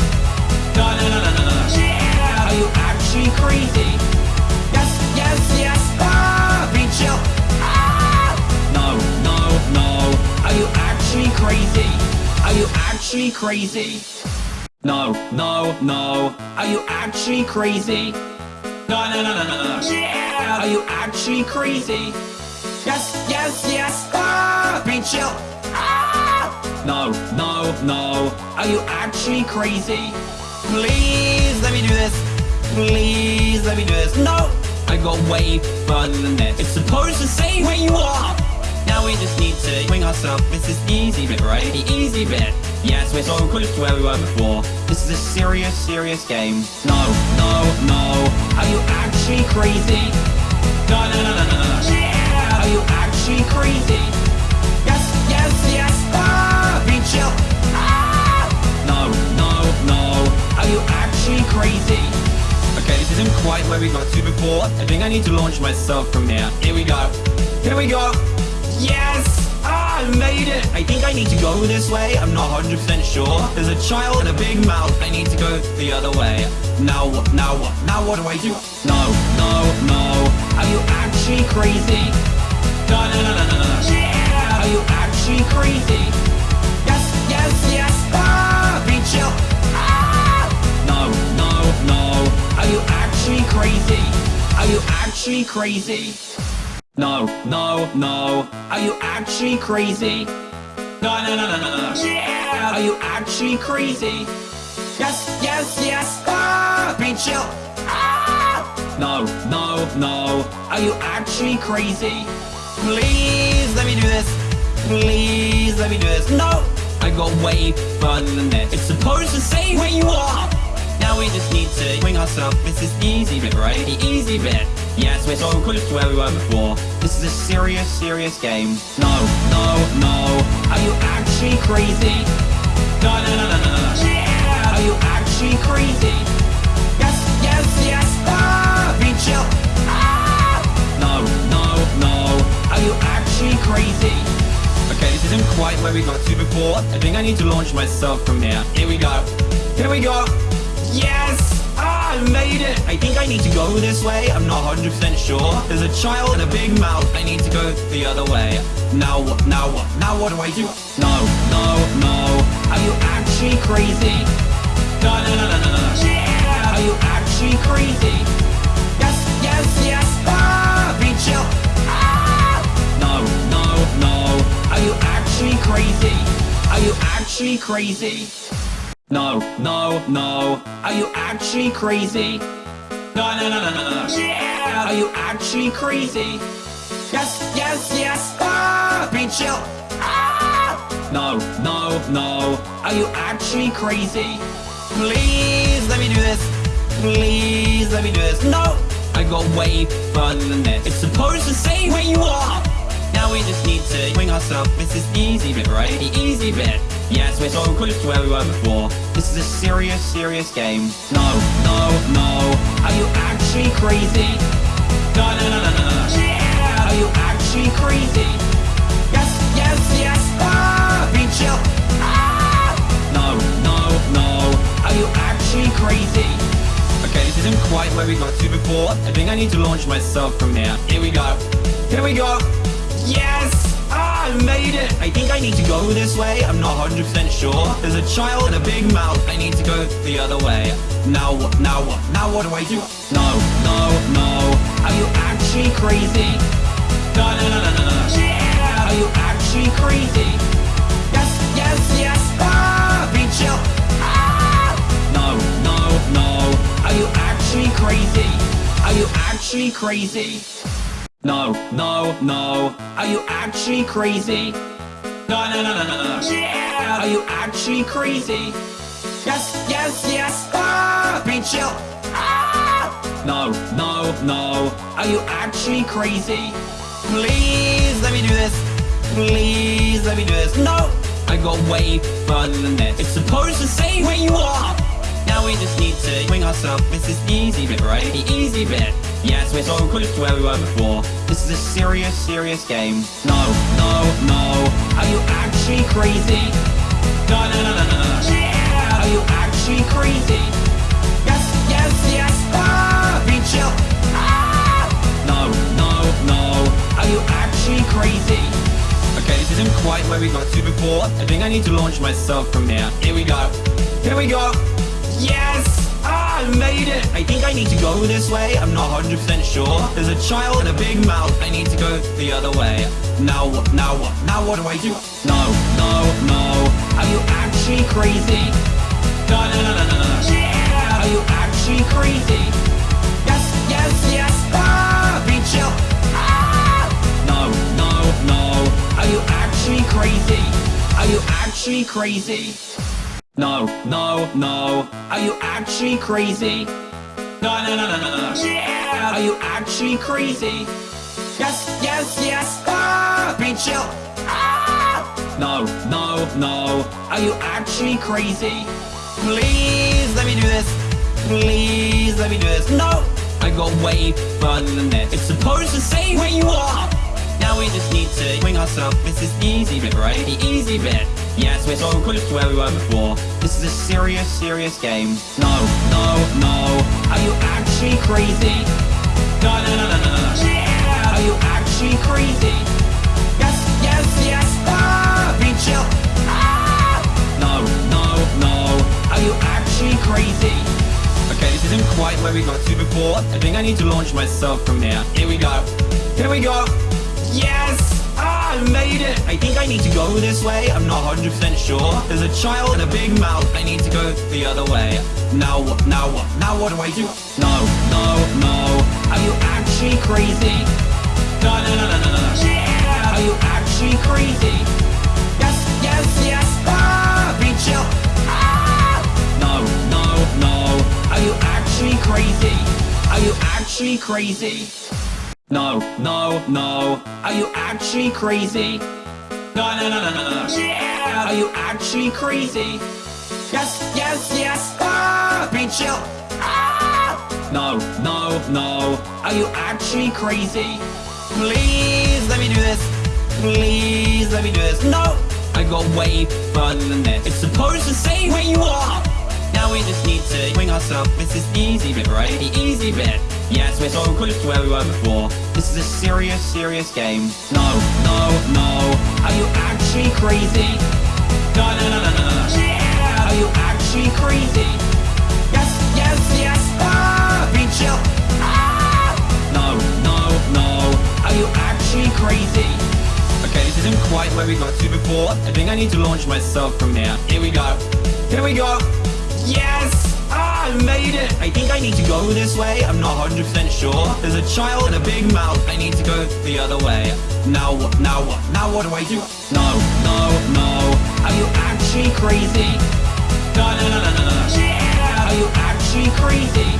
No, no, no, no, no, no. Yeah! Are you actually crazy? Yes, yes, yes! Ah! Be chill! Ah! No, no, no. Are you actually crazy? Are you actually crazy? No, no, no. Are you actually crazy? No, no, no, no, no, no. Yeah! Are you actually crazy? Yes, yes, yes! Ah! Be chill! Ah! No, no, no. Are you actually crazy? Please let me do this. Please let me do this. No! I got way further than this. It's supposed to say where you are! Now we just need to swing ourselves. This is the easy bit, right? The easy bit. Yes, we're so close to where we were before. This is a serious, serious game. No, no, no. Are you actually crazy? No, no, no, no, no, no. Yeah! Are you actually crazy? Yes, yes, yes. Ah! Be chill. Ah! No, no, no. Are you actually crazy? Okay, this isn't quite where we got to before. I think I need to launch myself from here. Here we go. Here we go. Yes! I made it! I think I need to go this way. I'm not 100% sure. There's a child and a big mouth. I need to go the other way. Now what? Now what? Now what do I do? No, no, no. Are you actually crazy? No, no, no, no, no, no. Yeah! Are you actually crazy? Yes, yes, yes! Ah! Be chill! Ah! No, no, no. Are you actually crazy? Are you actually crazy? No, no, no. Are you actually crazy? No, no, no, no, no, no. Yeah! Are you actually crazy? Yes, yes, yes! Ah! Be chill! Ah! No, no, no. Are you actually crazy? Please let me do this. Please let me do this. No! I got way further than this. It's supposed to say where you are! Now we just need to swing ourselves. This is easy bit, right? The easy bit. Yes, we're so close to where we were before. This is a serious, serious game. No, no, no. Are you actually crazy? No, no, no, no, no, no. Yeah! Are you actually crazy? Yes, yes, yes. Ah! Be chill. Ah! No, no, no. Are you actually crazy? Okay, this isn't quite where we got to before. I think I need to launch myself from here. Here we go. Here we go. Yes! I made it! I think I need to go this way. I'm not 100% sure. There's a child and a big mouth. I need to go the other way. Now what? Now what? Now what do I do? No, no, no. Are you actually crazy? No, no, no, no, no, no. Yeah! Are you actually crazy? Yes, yes, yes! Ah! Be chill! Ah! No, no, no. Are you actually crazy? Are you actually crazy? No, no, no. Are you actually crazy? No, no, no, no, no, no. Yeah! Are you actually crazy? Yes, yes, yes! Ah! Be chill! Ah! No, no, no. Are you actually crazy? Please let me do this. Please let me do this. No! I got way further than this. It's supposed to say where you are! We just need to swing ourselves. This is easy bit, right? The easy bit. Yes, we're so close to where we were before. This is a serious, serious game. No, no, no. Are you actually crazy? No, no, no, no, no, no. Yeah! Are you actually crazy? Yes, yes, yes! Ah! Be chill! Ah! No, no, no. Are you actually crazy? Okay, this isn't quite where we got to before. I think I need to launch myself from here. Here we go. Here we go. Yes! Ah, I made it! I think I need to go this way. I'm not 100% sure. There's a child and a big mouth. I need to go the other way. Now what? Now what? Now what do I do? No, no, no. Are you actually crazy? No, no, no, no, no, no. Yeah! Are you actually crazy? Yes, yes, yes! Ah! Be chill! Ah! No, no, no. Are you actually crazy? Are you actually crazy? No, no, no. Are you actually crazy? No, no, no, no, no, no. Yeah! Are you actually crazy? Yes, yes, yes! Ah! Be chill! Ah! No, no, no. Are you actually crazy? Please let me do this. Please let me do this. No! I got way further than this. It's supposed to say where you are! Now we just need to swing ourselves. This is the easy bit, right? The easy bit. Yes, we're so close to where we were before. This is a serious, serious game. No, no, no. Are you actually crazy? No, no, no, no, no, no. Yeah! Are you actually crazy? Yes, yes, yes! Ah! Be chill! Ah! No, no, no. Are you actually crazy? Okay, this isn't quite where we got to before. I think I need to launch myself from here. Here we go. Here we go. Yes! I made it! I think I need to go this way. I'm not 100% sure. There's a child and a big mouth. I need to go the other way. Now what? Now what? Now what do I do? No, no, no. Are you actually crazy? No, no, no, no, no, no. Yeah! Are you actually crazy? Yes, yes, yes. Ah! Be chill. Ah! No, no, no. Are you actually crazy? Are you actually crazy? No, no, no. Are you actually crazy? No, no, no, no, no, no. Yeah! Are you actually crazy? Yes, yes, yes. Ah! Be chill. Ah! No, no, no. Are you actually crazy? Please let me do this. Please let me do this. No! I got way further than this. It's supposed to say where you are! Now we just need to swing ourselves. This is easy bit, right? The easy bit. Yes, we're so close to where we were before. This is a serious, serious game. No, no, no. Are you actually crazy? No, no, no, no, no, no. Yeah! Are you actually crazy? Yes, yes, yes. Ah! Be chill. Ah! No, no, no. Are you actually crazy? Okay, this isn't quite where we got to before. I think I need to launch myself from here. Here we go. Here we go. Yes! I made it! I think I need to go this way. I'm not 100% sure. There's a child and a big mouth. I need to go the other way. Now what? Now what? Now what do I do? No, no, no. Are you actually crazy? No, no, no, no, no, no. Yeah! Are you actually crazy? Yes, yes, yes. Ah! Be chill. Ah! No, no, no. Are you actually crazy? Are you actually crazy? No, no, no. Are you actually crazy? No, no, no, no, no, no. Yeah! Are you actually crazy? Yes, yes, yes. Ah! Be chill. Ah! No, no, no. Are you actually crazy? Please let me do this. Please let me do this. No! I got way further than this. It's supposed to say where you are! Now we just need to swing ourselves. This is easy bit, right? The easy bit. Yes, we're so close to where we were before. This is a serious, serious game. No, no, no. Are you actually crazy? No, no, no, no, no, no. Yeah! Are you actually crazy? Yes, yes, yes. Ah! Be chill. Ah! No, no, no. Are you actually crazy? Okay, this isn't quite where we got to before. I think I need to launch myself from here. Here we go. Here we go. Yes! I made it! I think I need to go this way. I'm not 100% sure. There's a child and a big mouth. I need to go the other way. Now what? Now what? Now what do I do? No, no, no. Are you actually crazy? No, no, no, no, no, no. Yeah! Are you actually crazy?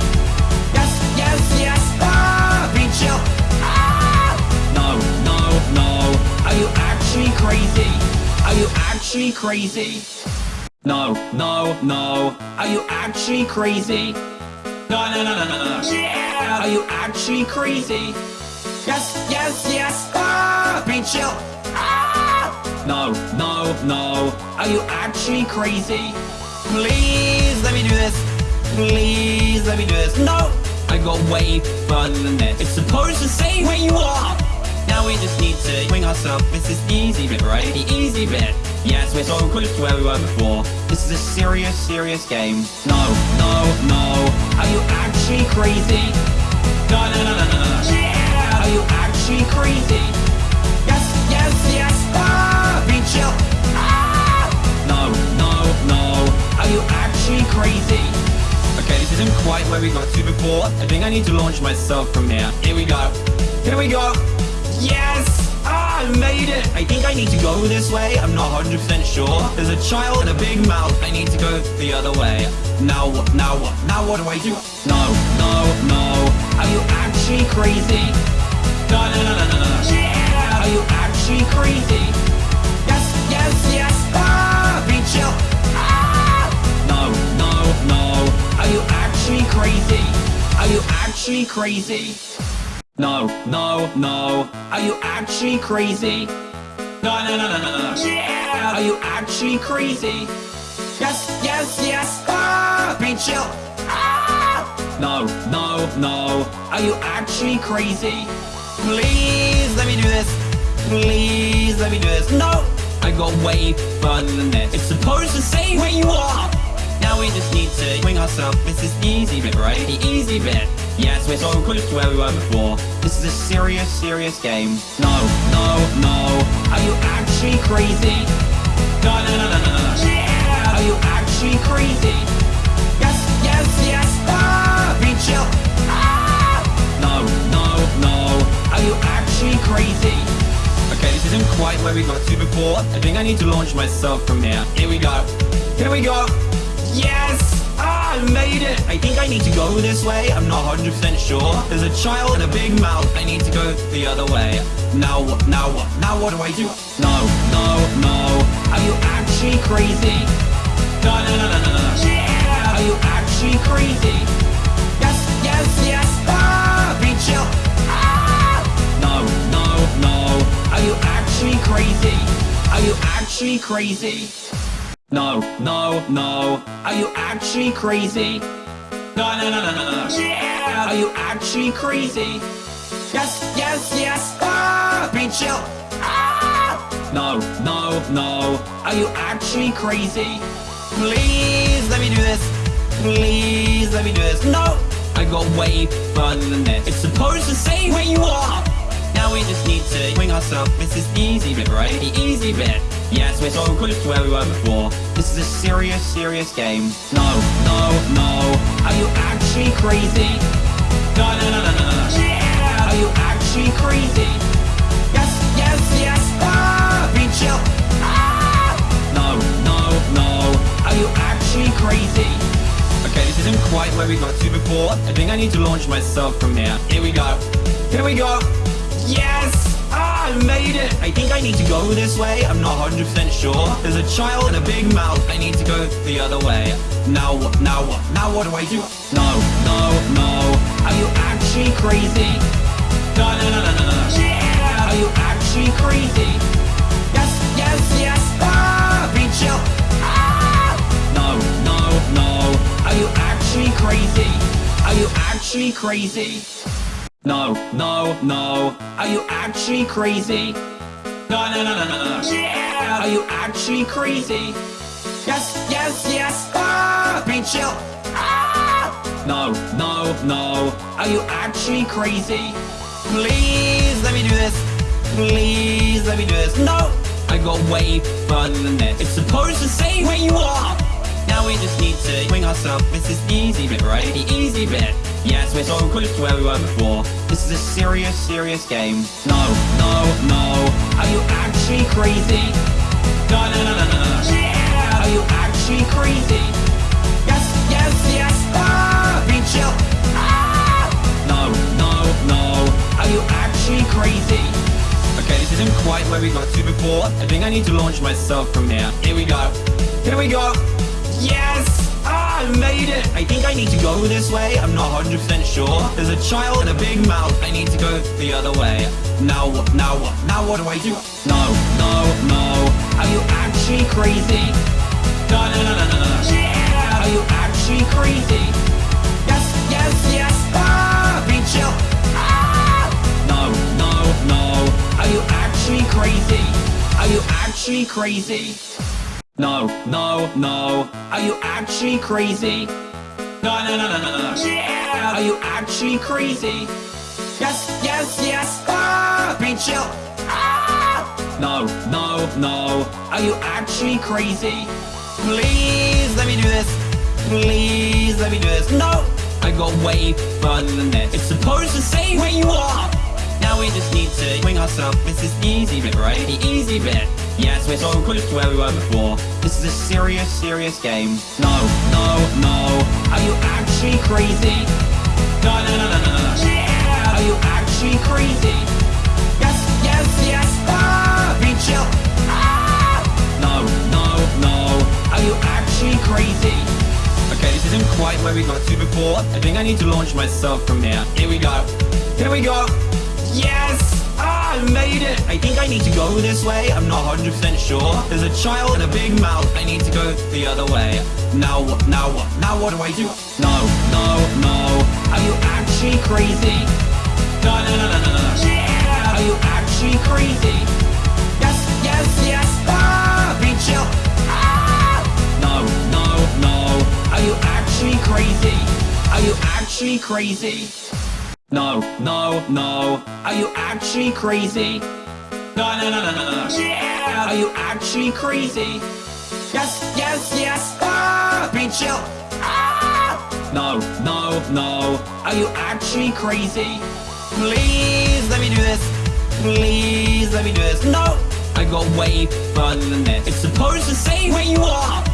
Yes, yes, yes. Ah! Be chill. Ah! No, no, no. Are you actually crazy? Are you actually crazy? No, no, no. Are you actually crazy? No, no, no, no, no, no. Yeah! Are you actually crazy? Yes, yes, yes. Ah! Be chill. Ah! No, no, no. Are you actually crazy? Please let me do this. Please let me do this. No! I got way further than this. It's supposed to say where you are! Now we just need to swing ourselves. This is the easy bit, right? The easy bit. Yes, we're so close to where we were before. This is a serious, serious game. No, no, no. Are you actually crazy? No, no, no, no, no, no. Yeah! Are you actually crazy? Yes, yes, yes. Ah! Be chill. Ah! No, no, no. Are you actually crazy? Okay, this isn't quite where we got to before. I think I need to launch myself from here. Here we go. Here we go. Yes! I made it! I think I need to go this way. I'm not 100% sure. There's a child and a big mouth. I need to go the other way. Now what? Now what? Now what do I do? No, no, no. Are you actually crazy? No, no, no, no, no, no. Yeah! Are you actually crazy? Yes, yes, yes. Ah! Be chill. Ah! No, no, no. Are you actually crazy? Are you actually crazy? No, no, no. Are you actually crazy? No, no, no, no, no, no. Yeah! Are you actually crazy? Yes, yes, yes. Ah! Be chill. Ah! No, no, no. Are you actually crazy? Please let me do this. Please let me do this. No! I got way further than this. It's supposed to say where you are! Now we just need to swing ourselves. This is the easy bit, right? The easy bit. Yes, we're so close to where we were before. This is a serious, serious game. No, no, no. Are you actually crazy? No, no, no, no, no, no. Yeah! Are you actually crazy? Yes, yes, yes! Ah! Be chill! Ah! No, no, no. Are you actually crazy? Okay, this isn't quite where we got to before. I think I need to launch myself from here. Here we go. Here we go. Yes! I made it! I think I need to go this way. I'm not 100% sure. There's a child and a big mouth. I need to go the other way. Now what? Now what? Now what do I do? No, no, no. Are you actually crazy? No, no, no, no, no, no. Yeah! Are you actually crazy? Yes, yes, yes! Ah! Be chill! Ah! No, no, no. Are you actually crazy? Are you actually crazy? No, no, no. Are you actually crazy? No, no, no, no, no, no. Yeah! Are you actually crazy? Yes, yes, yes! Ah! Be chill! Ah! No, no, no. Are you actually crazy? Please let me do this. Please let me do this. No! I got way further than this. It's supposed to say where you are! Now we just need to wing ourselves. This is easy bit, right? The easy bit. Yes, we're so close to where we were before. This is a serious, serious game. No, no, no. Are you actually crazy? No, no, no, no, no, no. Yeah! Are you actually crazy? Yes, yes, yes! Ah! Be chill! Ah! No, no, no. Are you actually crazy? Okay, this isn't quite where we got to before. I think I need to launch myself from here. Here we go. Here we go. Yes! I made it! I think I need to go this way. I'm not 100% sure. There's a child and a big mouth. I need to go the other way. Now what? Now what? Now what do I do? No, no, no. Are you actually crazy? No, no, no, no, no, no. Yeah! Are you actually crazy? Yes, yes, yes! Ah! Be chill! Ah! No, no, no. Are you actually crazy? Are you actually crazy? No, no, no. Are you actually crazy? No, no, no, no, no, no. Yeah! Are you actually crazy? Yes, yes, yes! Ah! Be chill! Ah! No, no, no. Are you actually crazy? Please let me do this. Please let me do this. No! I got way further than this. It's supposed to say where you are! Now we just need to wing ourselves. This is easy bit, right? The easy bit. Yes, we're so close to where we were before. This is a serious, serious game. No, no, no. Are you actually crazy? No, no, no, no, no, no. Yeah! Are you actually crazy? Yes, yes, yes! Ah! Be chill! Ah! No, no, no. Are you actually crazy? Okay, this isn't quite where we got to before. I think I need to launch myself from here. Here we go. Here we go. Yes! I made it! I think I need to go this way. I'm not 100% sure. There's a child and a big mouth. I need to go the other way. Now what? Now what? Now what do I do? No, no, no. Are you actually crazy? No, no, no, no, no, no. Yeah! Are you actually crazy? Yes, yes, yes! Ah! Be chill! Ah! No, no, no. Are you actually crazy? Are you actually crazy? No, no, no. Are you actually crazy? No, no, no, no, no, no. Yeah! Are you actually crazy? Yes, yes, yes! Ah! Be chill! Ah! No, no, no. Are you actually crazy? Please let me do this. Please let me do this. No! I got way further than this. It's supposed to say where you are! Now we just need to wing ourselves. This is easy bit, right? The easy bit. Yes, we're so close to where we were before. This is a serious, serious game. No, no, no. Are you actually crazy? No, no, no, no, no, no. Yeah! Are you actually crazy? Yes, yes, yes! Ah! Be chill! Ah! No, no, no. Are you actually crazy? Okay, this isn't quite where we got to before. I think I need to launch myself from here. Here we go. Here we go. Yes! I made it! I think I need to go this way. I'm not 100% sure. There's a child and a big mouth. I need to go the other way. Now what? Now what? Now what do I do? No, no, no. Are you actually crazy? No, no, no, no, no, no. Yeah! Are you actually crazy? Yes, yes, yes! Ah! Be chill! Ah! No, no, no. Are you actually crazy? Are you actually crazy? No, no, no. Are you actually crazy? No, no, no, no, no, no. Yeah! Are you actually crazy? Yes, yes, yes! Ah! Be chill! Ah! No, no, no. Are you actually crazy? Please let me do this. Please let me do this. No! I got way further than this. It's supposed to say where you are!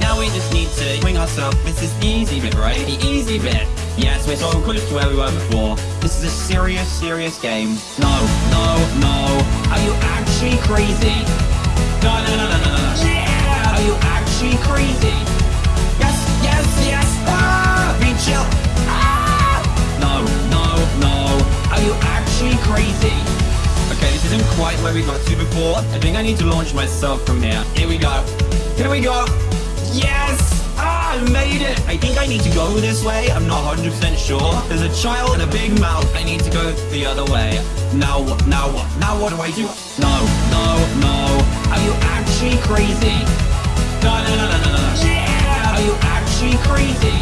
Now we just need to wing ourselves. This is the easy bit, right? The easy bit. Yes, we're so close to where we were before. This is a serious, serious game. No, no, no. Are you actually crazy? No, no, no, no, no, no. Yeah! Are you actually crazy? Yes, yes, yes. Ah! Be chill. Ah! No, no, no. Are you actually crazy? Okay, this isn't quite where we got to before. I think I need to launch myself from here. Here we go. Here we go. Yes! I made it! I think I need to go this way. I'm not 100% sure. There's a child and a big mouth. I need to go the other way. Now what? Now what? Now what do I do? No, no, no. Are you actually crazy? No, no, no, no, no, no. Yeah! Are you actually crazy?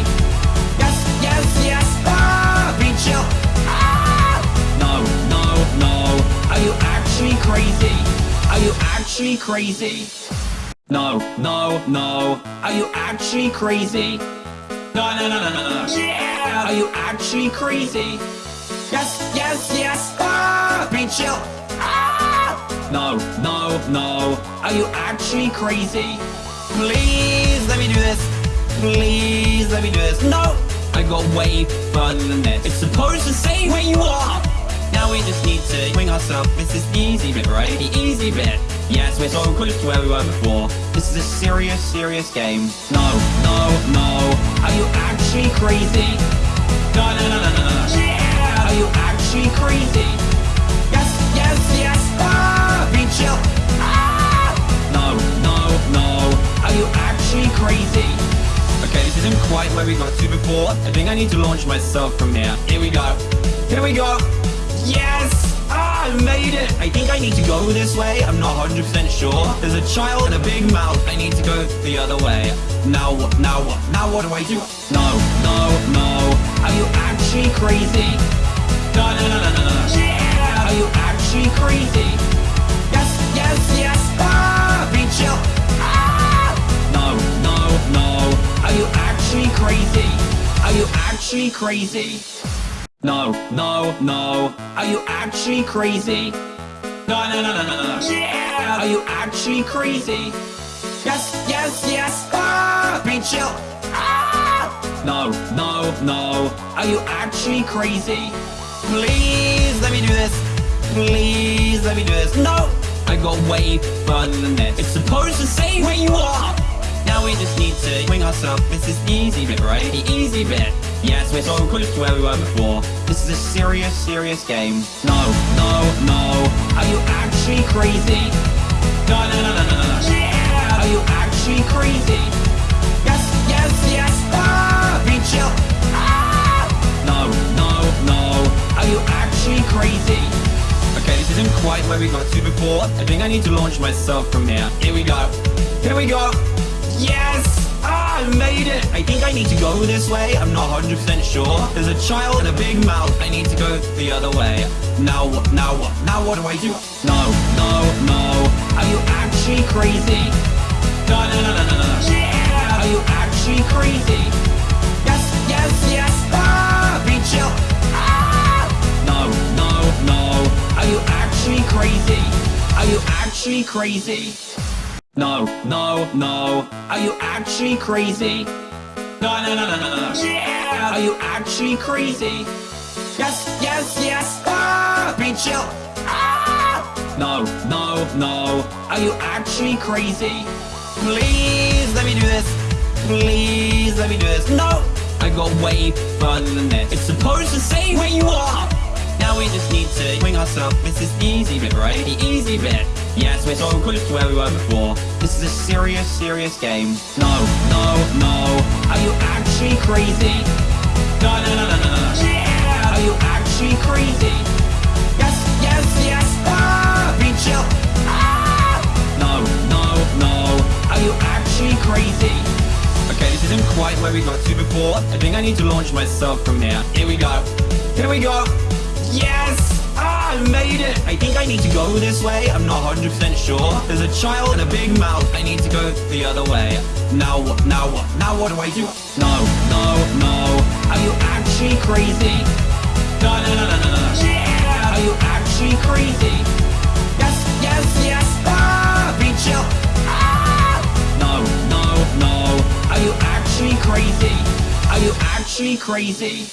Yes, yes, yes! Ah! Be chill! Ah! No, no, no. Are you actually crazy? Are you actually crazy? No, no, no. Are you actually crazy? No, no, no, no, no, no. Yeah! Are you actually crazy? Yes, yes, yes! Ah! Be chill! Ah! No, no, no. Are you actually crazy? Please let me do this. Please let me do this. No! I got way further than this. It's supposed to say where you are! Now we just need to wing ourselves. This is the easy bit, right? The easy bit. Yes, we're so close to where we were before. This is a serious, serious game. No, no, no. Are you actually crazy? No, no, no, no, no, no. Yeah! Are you actually crazy? Yes, yes, yes! Ah! Be chill! Ah! No, no, no. Are you actually crazy? Okay, this isn't quite where we got to before. I think I need to launch myself from here. Here we go. Here we go. Yes! I made it! I think I need to go this way. I'm not 100% sure. There's a child and a big mouth. I need to go the other way. Now what? Now what? Now what do I do? No, no, no. Are you actually crazy? No, no, no, no, no, no. Yeah! Are you actually crazy? Yes, yes, yes! Ah! Be chill! Ah! No, no, no. Are you actually crazy? Are you actually crazy? No, no, no. Are you actually crazy? No, no, no, no, no, no. Yeah! Are you actually crazy? Yes, yes, yes! Ah! Be chill! Ah! No, no, no. Are you actually crazy? Please let me do this. Please let me do this. No! I got way further than this. It's supposed to say where you are! Now we just need to wing ourselves. This is easy bit, right? The easy bit. Yes, we're so close to where we were before. This is a serious, serious game. No, no, no. Are you actually crazy? No, no, no, no, no, no. Yeah! Are you actually crazy? Yes, yes, yes! Ah! Be chill! Ah! No, no, no. Are you actually crazy? Okay, this isn't quite where we got to before. I think I need to launch myself from here. Here we go. Here we go. Yes! I made it! I think I need to go this way. I'm not 100% sure. There's a child and a big mouth. I need to go the other way. Now what? Now what? Now what do I do? No, no, no. Are you actually crazy? No, no, no, no, no, no. Yeah! Are you actually crazy? Yes, yes, yes! Ah! Be chill! Ah! No, no, no. Are you actually crazy? Are you actually crazy? No, no, no. Are you actually crazy? No, no, no, no, no, no. Yeah! Are you actually crazy? Yes, yes, yes! Ah! Be chill! Ah! No, no, no. Are you actually crazy? Please let me do this. Please let me do this. No! I got way further than this. It's supposed to say where you are! Now we just need to wing ourselves. This is the easy bit, right? The easy bit. Yes, we're so close to where we were before. This is a serious, serious game. No, no, no. Are you actually crazy? No, no, no, no, no, no. Yeah! Are you actually crazy? Yes, yes, yes! Ah! Be chill! Ah! No, no, no. Are you actually crazy? Okay, this isn't quite where we got to before. I think I need to launch myself from here. Here we go. Here we go. Yes! I made it! I think I need to go this way, I'm not 100% sure There's a child and a big mouth, I need to go the other way Now what, now what, now what do I do? No, no, no, are you actually crazy? No, no, no, no, no, no Yeah! Are you actually crazy? Yes, yes, yes, ah! Be chill, ah! No, no, no, are you actually crazy? Are you actually crazy?